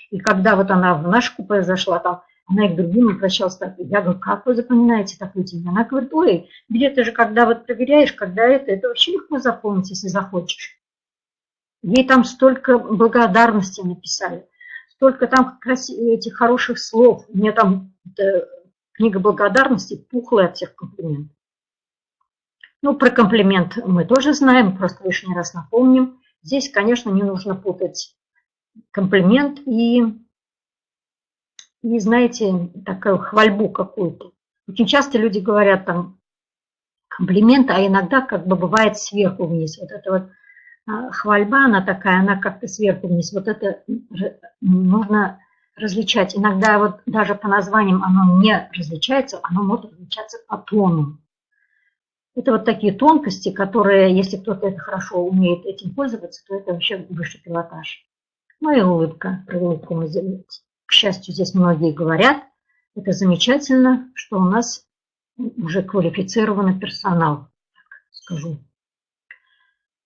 И когда вот она в наш купе зашла, там, она и к другим обращалась так. Я говорю, как вы запоминаете такую тему? Она говорит, ой, билеты же, когда вот проверяешь, когда это, это вообще легко запомнить, если захочешь. Ей там столько благодарности написали, столько там этих хороших слов. Меня там книга благодарности пухлая от всех комплиментов. Ну, про комплимент мы тоже знаем, просто лишний раз напомним. Здесь, конечно, не нужно путать комплимент и, и знаете, такую хвальбу какую-то. Очень часто люди говорят там комплимент, а иногда как бы бывает сверху вниз. Вот это вот а, хвальба, она такая, она как-то сверху вниз. Вот это нужно различать. Иногда вот даже по названиям оно не различается, оно может различаться по тону. Это вот такие тонкости, которые, если кто-то это хорошо умеет этим пользоваться, то это вообще высший пилотаж. Ну и улыбка. Про улыбку мы, к счастью, здесь многие говорят. Это замечательно, что у нас уже квалифицированный персонал, скажу.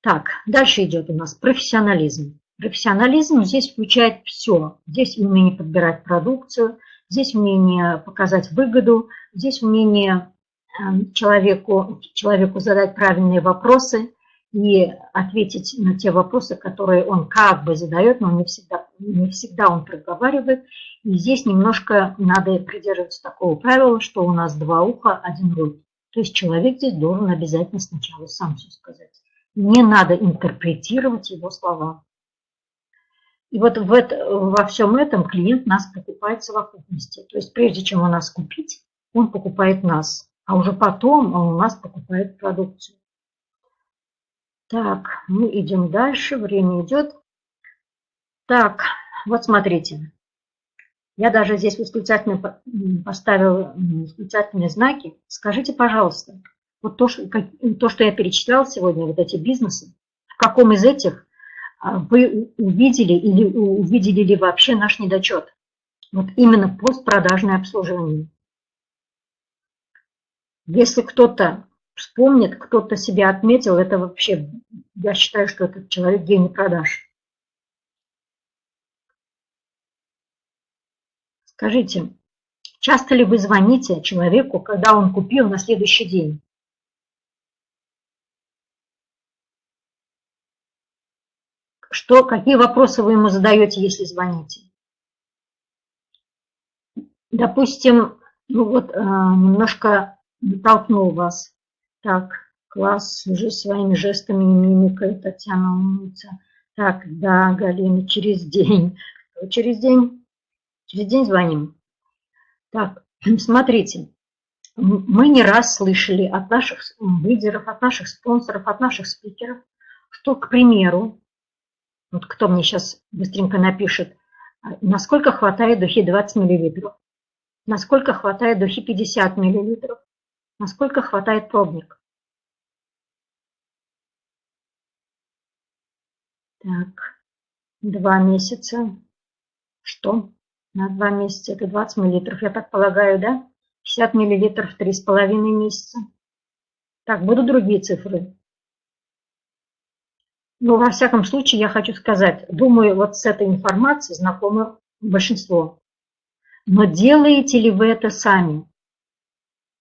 Так, дальше идет у нас профессионализм. Профессионализм здесь включает все. Здесь умение подбирать продукцию, здесь умение показать выгоду, здесь умение эм, человеку, человеку задать правильные вопросы, и ответить на те вопросы, которые он как бы задает, но не всегда, не всегда он проговаривает. И здесь немножко надо придерживаться такого правила, что у нас два уха, один рот. То есть человек здесь должен обязательно сначала сам все сказать. Не надо интерпретировать его слова. И вот в это, во всем этом клиент нас покупает в совокупности. То есть прежде чем у нас купить, он покупает нас, а уже потом он у нас покупает продукцию. Так, мы идем дальше, время идет. Так, вот смотрите. Я даже здесь восклицательно поставил восклицательные знаки. Скажите, пожалуйста, вот то, что, то, что я перечислял сегодня, вот эти бизнесы, в каком из этих вы увидели или увидели ли вообще наш недочет? Вот именно постпродажное обслуживание. Если кто-то вспомнит, кто-то себя отметил, это вообще, я считаю, что этот человек гений продаж. Скажите, часто ли вы звоните человеку, когда он купил на следующий день? Что, какие вопросы вы ему задаете, если звоните? Допустим, ну вот э, немножко натолкнул вас. Так, класс, уже своими жестами и мимикой Татьяна умница. Так, да, Галина, через день. Через день Через день звоним. Так, смотрите, мы не раз слышали от наших лидеров, от наших спонсоров, от наших спикеров, что, к примеру, вот кто мне сейчас быстренько напишет, насколько хватает духи 20 мл, насколько хватает духи 50 мл, насколько хватает пробник. Так, два месяца. Что? на 2 месяца. Это 20 миллилитров, я так полагаю, да? 50 миллилитров 3,5 месяца. Так, будут другие цифры. Но во всяком случае я хочу сказать, думаю, вот с этой информацией знакомы большинство. Но делаете ли вы это сами?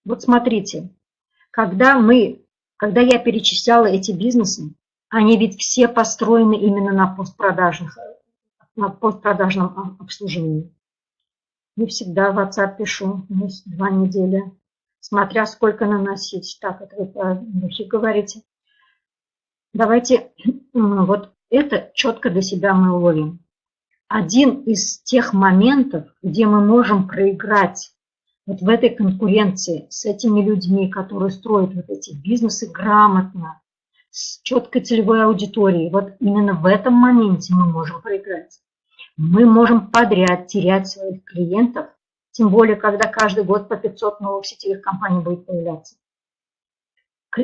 Вот смотрите, когда мы, когда я перечисляла эти бизнесы, они ведь все построены именно на постпродажных, на постпродажном обслуживании. Не всегда в WhatsApp пишу, ну, два недели, смотря сколько наносить. Так, это вы по духе говорите. Давайте вот это четко для себя мы уловим. Один из тех моментов, где мы можем проиграть вот в этой конкуренции с этими людьми, которые строят вот эти бизнесы грамотно, с четкой целевой аудиторией, вот именно в этом моменте мы можем проиграть мы можем подряд терять своих клиентов, тем более, когда каждый год по 500 новых сетевых компаний будет появляться.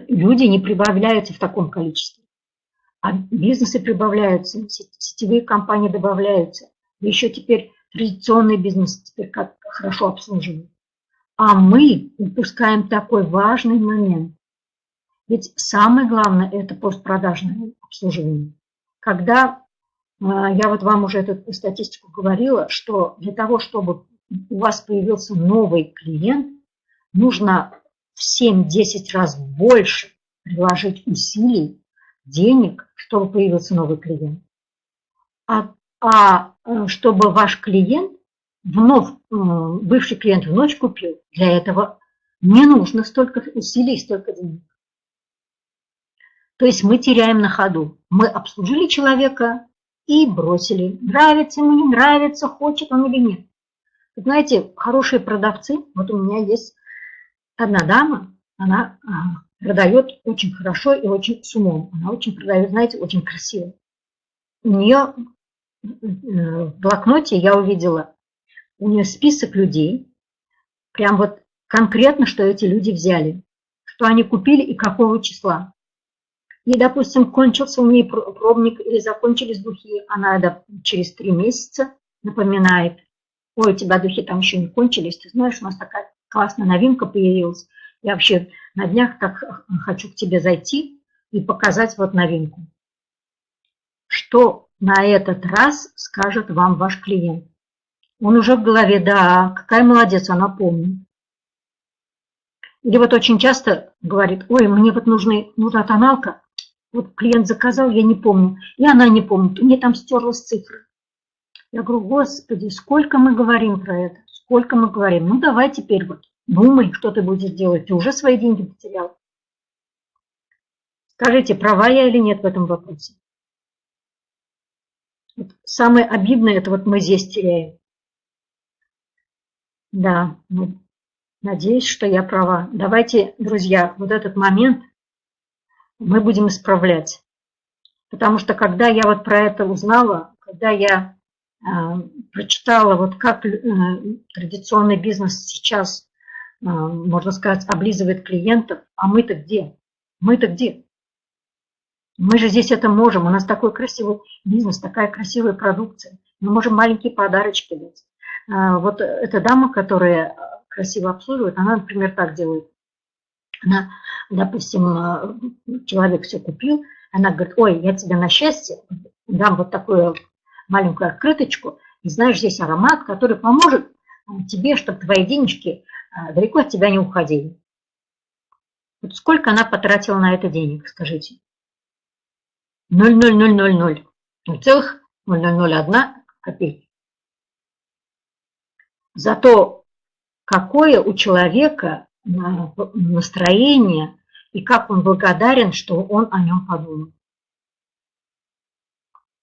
Люди не прибавляются в таком количестве, а бизнесы прибавляются, сетевые компании добавляются. Еще теперь традиционный бизнес теперь как хорошо обслуживают. А мы упускаем такой важный момент. Ведь самое главное – это постпродажное обслуживание. Когда а, я вот вам уже эту статистику говорила, что для того, чтобы у вас появился новый клиент, нужно в 7-10 раз больше приложить усилий, денег, чтобы появился новый клиент. А, а э, чтобы ваш клиент, вновь, э, бывший клиент вновь купил, для этого не нужно столько усилий, столько денег. То есть мы теряем на ходу. Мы обслужили человека, и бросили. Нравится ему, не нравится, хочет он или нет. знаете, хорошие продавцы, вот у меня есть одна дама, она а, продает очень хорошо и очень с умом. Она очень продает, знаете, очень красиво. У нее э, в блокноте я увидела, у нее список людей, прям вот конкретно, что эти люди взяли, что они купили и какого числа и, допустим, кончился у нее пробник или закончились духи, она через три месяца напоминает, ой, у тебя духи там еще не кончились, ты знаешь, у нас такая классная новинка появилась, я вообще на днях так хочу к тебе зайти и показать вот новинку. Что на этот раз скажет вам ваш клиент? Он уже в голове, да, какая молодец, она помнит. Или вот очень часто говорит, ой, мне вот нужны, нужна тоналка, вот клиент заказал, я не помню, и она не помнит, у нее там стерлась цифра. Я говорю, господи, сколько мы говорим про это, сколько мы говорим. Ну, давай теперь вот думай, что ты будешь делать. Ты уже свои деньги потерял. Скажите, права я или нет в этом вопросе? Вот самое обидное, это вот мы здесь теряем. Да, ну, надеюсь, что я права. Давайте, друзья, вот этот момент мы будем исправлять. Потому что когда я вот про это узнала, когда я прочитала, вот как традиционный бизнес сейчас, можно сказать, облизывает клиентов, а мы-то где? Мы-то где? Мы же здесь это можем, у нас такой красивый бизнес, такая красивая продукция. Мы можем маленькие подарочки дать. Вот эта дама, которая красиво обслуживает, она, например, так делает. Она, допустим, человек все купил, она говорит, ой, я тебе на счастье дам вот такую маленькую открыточку, и знаешь, здесь аромат, который поможет тебе, чтобы твои денежки далеко от тебя не уходили. Вот сколько она потратила на это денег, скажите? 0,0000. Целых 0,001 копейки. Зато какое у человека настроение и как он благодарен, что он о нем подумал.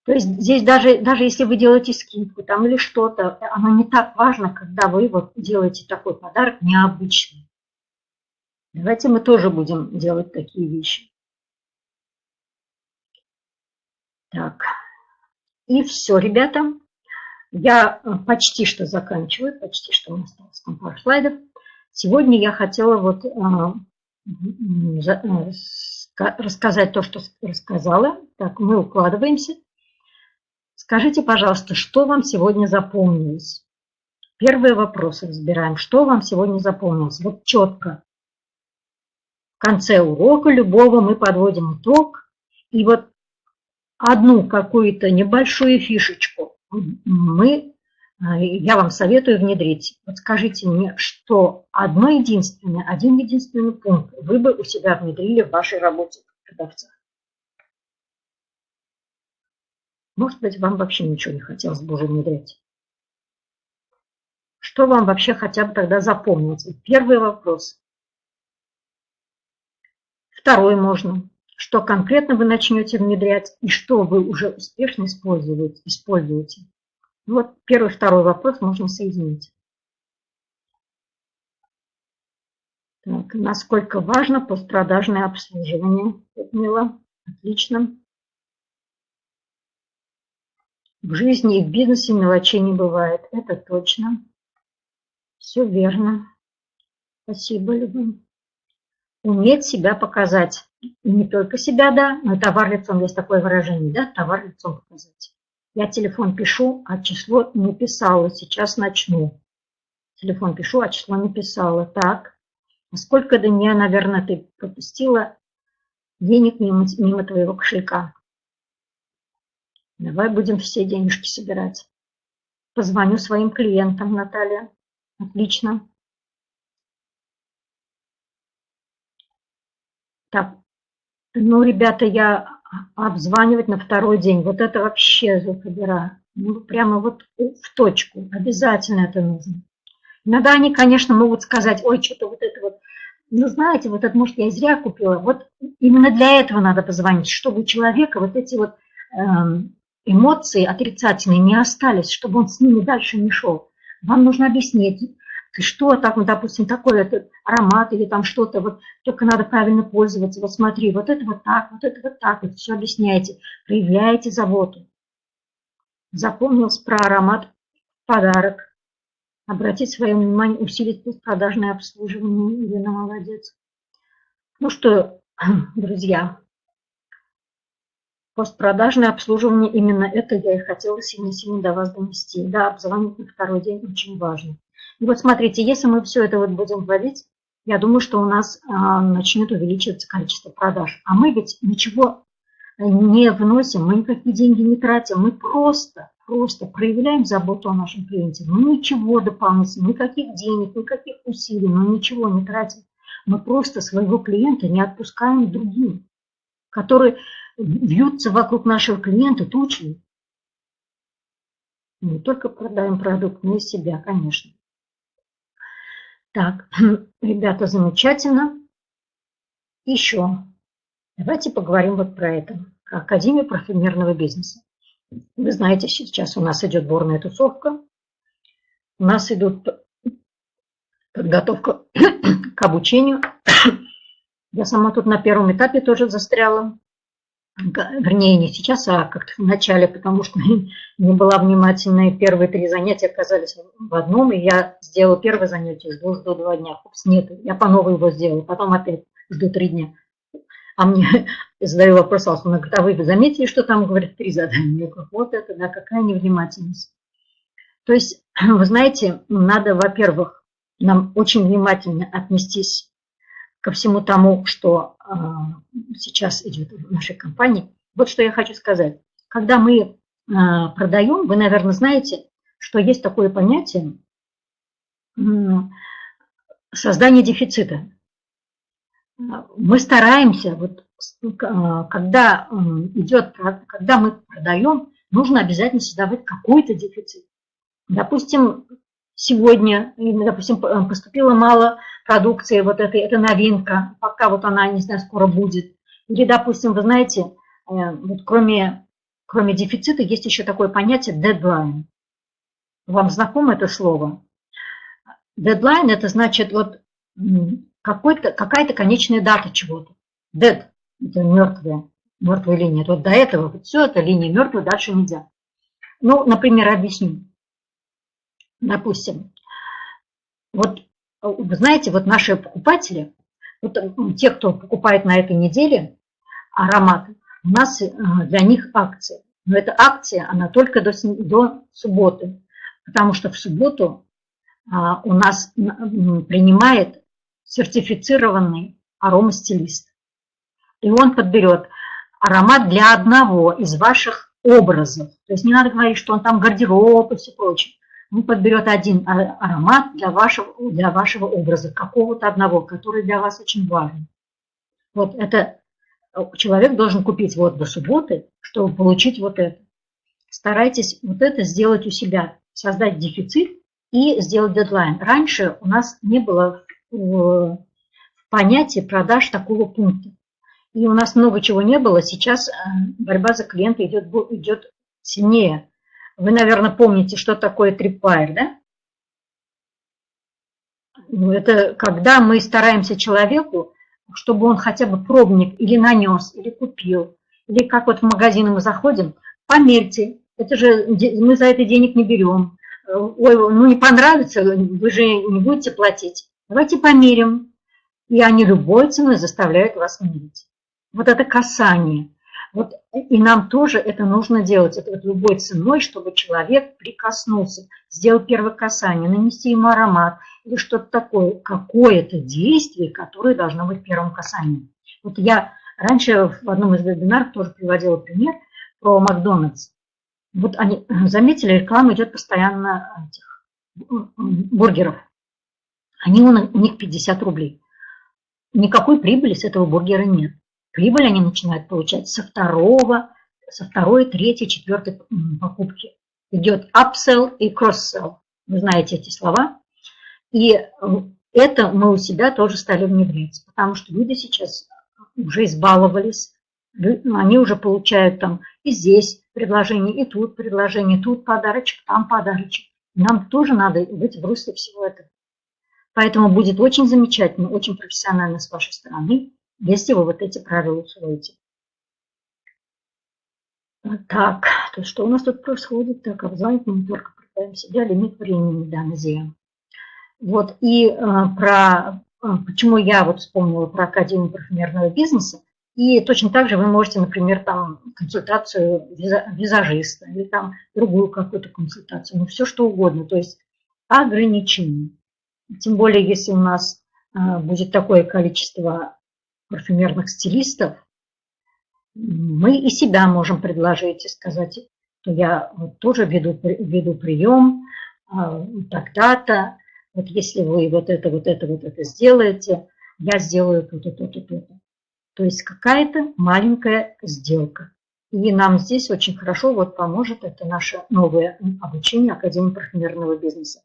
То есть здесь даже, даже если вы делаете скидку там или что-то, оно не так важно, когда вы вот делаете такой подарок необычный. Давайте мы тоже будем делать такие вещи. Так, и все, ребята. Я э, почти что заканчиваю, почти что у нас осталось там пару слайдов. Сегодня я хотела вот а, э, рассказать то, что рассказала. Так, мы укладываемся. Скажите, пожалуйста, что вам сегодня запомнилось? Первые вопросы разбираем. Что вам сегодня запомнилось? Вот четко. В конце урока любого мы подводим итог. И вот одну какую-то небольшую фишечку мы, а, я вам советую внедрить. Вот скажите мне, что одно единственное, один единственный пункт вы бы у себя внедрили в вашей работе продавца. Может быть, вам вообще ничего не хотелось бы уже внедрять. Что вам вообще хотя бы тогда запомнить? Первый вопрос. Второй можно что конкретно вы начнете внедрять и что вы уже успешно используете. используете. Вот первый, второй вопрос можно соединить. Так, насколько важно постпродажное обслуживание? Людмила, отлично. В жизни и в бизнесе мелочей не бывает, это точно. Все верно. Спасибо, Любовь. Уметь себя показать. И не только себя, да, но и товар лицом, есть такое выражение, да, товар лицом показать. Я телефон пишу, а число не писала, сейчас начну. Телефон пишу, а число не писала. Так, а сколько до наверное, ты пропустила денег мимо, мимо твоего кошелька? Давай будем все денежки собирать. Позвоню своим клиентам, Наталья. Отлично. Так, ну, ребята, я обзванивать на второй день, вот это вообще зубодера. Ну, прямо вот в точку, обязательно это нужно. Иногда они, конечно, могут сказать, ой, что-то вот это вот, ну, знаете, вот это, может, я зря купила. Вот именно для этого надо позвонить, чтобы у человека вот эти вот эм, эмоции отрицательные не остались, чтобы он с ними дальше не шел. Вам нужно объяснить, что ну, допустим, такой этот аромат или там что-то, вот только надо правильно пользоваться, вот смотри, вот это вот так, вот это вот так, вот все объясняете, проявляете заботу. Запомнилось про аромат подарок. Обратить свое внимание, усилить продажное обслуживание. Елена молодец. Ну что, друзья, постпродажное обслуживание, именно это я и хотела сегодня-сегодня до вас донести. Да, обзвонить на второй день очень важно. И вот смотрите, если мы все это вот будем вводить, я думаю, что у нас а, начнет увеличиваться количество продаж. А мы ведь ничего не вносим, мы никакие деньги не тратим, мы просто, просто проявляем заботу о нашем клиенте. Мы ничего дополнительно, никаких денег, никаких усилий, мы ничего не тратим. Мы просто своего клиента не отпускаем другим, которые вьются вокруг нашего клиента тучами. Не только продаем продукт, но и себя, конечно. Так, ребята, замечательно. Еще давайте поговорим вот про это. Академия парфюмерного бизнеса. Вы знаете, сейчас у нас идет борная тусовка. У нас идут подготовка к обучению. Я сама тут на первом этапе тоже застряла. Вернее, не сейчас, а как-то в начале, потому что не была внимательна, и первые три занятия оказались в одном, и я сделала первое занятие, жду, жду два дня, Упс, нет, я по новой его сделала, потом опять жду три дня. А мне задаю вопрос, она говорит, а вы заметили, что там, говорит, три задания? Я говорю, вот это, да, какая невнимательность. То есть, вы знаете, надо, во-первых, нам очень внимательно отнестись ко всему тому, что а, сейчас идет в нашей компании. Вот что я хочу сказать. Когда мы а, продаем, вы, наверное, знаете, что есть такое понятие создание дефицита. Мы стараемся, вот, а, когда идет, когда мы продаем, нужно обязательно создавать какой-то дефицит. Допустим, сегодня, допустим, поступило мало продукции, вот этой, это новинка, пока вот она, не знаю, скоро будет. Или, допустим, вы знаете, э, вот кроме, кроме дефицита есть еще такое понятие deadline. Вам знакомо это слово? Deadline – это значит вот какая-то конечная дата чего-то. Dead – это мертвая, мертвая линия. Вот до этого вот все, это линия мертвая, дальше нельзя. Ну, например, объясню. Допустим, вот вы знаете, вот наши покупатели, вот те, кто покупает на этой неделе ароматы, у нас э, для них акция. Но эта акция, она только до, до субботы, потому что в субботу а, у нас принимает сертифицированный аромастилист. И он подберет аромат для одного из ваших образов. То есть не надо говорить, что он там гардероб и все прочее он подберет один а, аромат для вашего, для вашего образа, какого-то одного, который для вас очень важен. Вот это э, человек должен купить вот до субботы, чтобы получить вот это. Старайтесь вот это сделать у себя, создать дефицит и сделать дедлайн. Раньше у нас не было в понятии продаж такого пункта. И у нас много чего не было. Сейчас э, борьба за клиента идет, идет сильнее. Вы, наверное, помните, что такое трипвайр, да? Ну, это когда мы стараемся человеку, чтобы он хотя бы пробник или нанес, или купил, или как вот в магазин мы заходим, померьте, это же мы за это денег не берем. Ой, ну не понравится, вы же не будете платить. Давайте померим. И они любой ценой заставляют вас мерить. Вот это касание. Вот и нам тоже это нужно делать, это вот любой ценой, чтобы человек прикоснулся, сделал первое касание, нанести ему аромат или что-то такое, какое-то действие, которое должно быть первым касанием. Вот я раньше в одном из вебинаров тоже приводила пример про Макдональдс. Вот они заметили, реклама идет постоянно этих бургеров. Они у них 50 рублей. Никакой прибыли с этого бургера нет. Прибыль они начинают получать со второго, со второй, третьей, четвертой покупки. Идет upsell и cross-sell. Вы знаете эти слова. И э, это мы у себя тоже стали внедрять, потому что люди сейчас уже избаловались, они уже получают там и здесь предложение, и тут предложение, тут подарочек, там подарочек. Нам тоже надо быть в русле всего этого. Поэтому будет очень замечательно, очень профессионально с вашей стороны если вы вот эти правила усвоите. Так, то что у нас тут происходит? Так, обзвонить мы только представим себя, лимит времени, да, назовем. Вот, и э, про, э, почему я вот вспомнила про Академию парфюмерного бизнеса, и точно так же вы можете, например, там консультацию визажиста или там другую какую-то консультацию, ну все что угодно, то есть ограничения. Тем более, если у нас э, будет такое количество парфюмерных стилистов, мы и себя можем предложить и сказать, что я вот тоже веду, веду прием а, тогда-то, вот если вы вот это, вот это, вот это сделаете, я сделаю то-то, то-то, то-то. То есть какая-то маленькая сделка. И нам здесь очень хорошо вот поможет это наше новое обучение Академии парфюмерного бизнеса.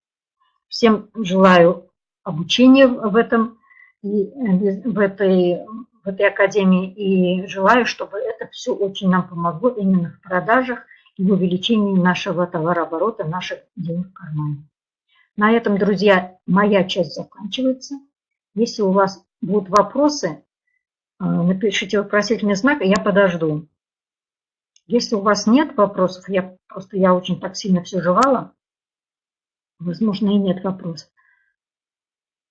Всем желаю обучения в этом в этой, в этой академии и желаю, чтобы это все очень нам помогло именно в продажах и в увеличении нашего товарооборота, наших денег в кармане. На этом, друзья, моя часть заканчивается. Если у вас будут вопросы, э, напишите вопросительный знак, и я подожду. Если у вас нет вопросов, я просто я очень так сильно все жевала, возможно, и нет вопросов.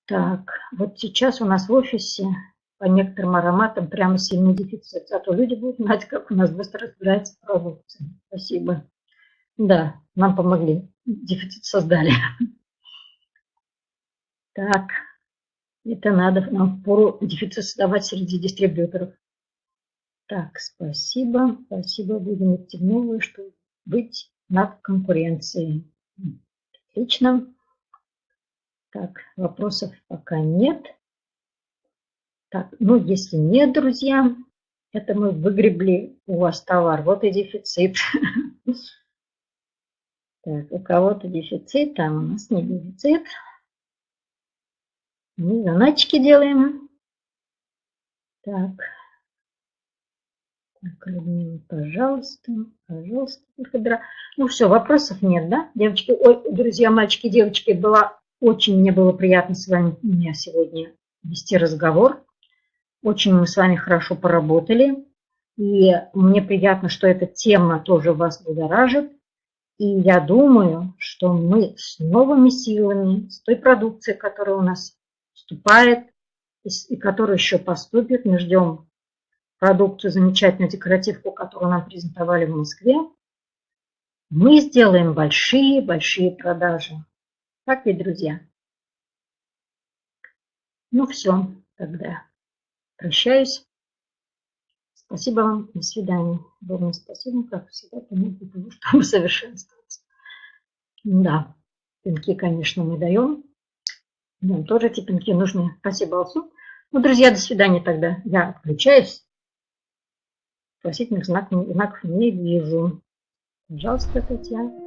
Так, вот сейчас у нас в офисе по некоторым ароматам прямо сильный дефицит. Зато люди будут знать, как у нас быстро разбирается продукция. Спасибо. Да, нам помогли. Дефицит создали. Так, это надо нам пору дефицит создавать среди дистрибьюторов. Так, спасибо. Спасибо. Будем идти в новую, чтобы быть над конкуренцией. Отлично. Так, вопросов пока нет. Так, ну если нет, друзья, это мы выгребли у вас товар. Вот и дефицит. Так, у кого-то дефицит, там у нас не дефицит. Мы заначки делаем. Так. Так, Людмила, пожалуйста, пожалуйста. Ну все, вопросов нет, да? Девочки, ой, друзья, мальчики, девочки, было очень мне было приятно с вами сегодня вести разговор. Очень мы с вами хорошо поработали. И мне приятно, что эта тема тоже вас будоражит. И я думаю, что мы с новыми силами, с той продукцией, которая у нас вступает и которая еще поступит, мы ждем продукцию, замечательную декоративку, которую нам презентовали в Москве, мы сделаем большие-большие продажи. Так ведь, друзья? Ну все, тогда прощаюсь. Спасибо вам, до свидания. Богу спасибо, как всегда, для того, чтобы совершенствоваться. Да, пинки, конечно, мы даем. Нам тоже эти пинки нужны. Спасибо, Алсу. Ну, друзья, до свидания тогда. Я отключаюсь. Вопросительных знаков, знаков не вижу. Пожалуйста, Татьяна.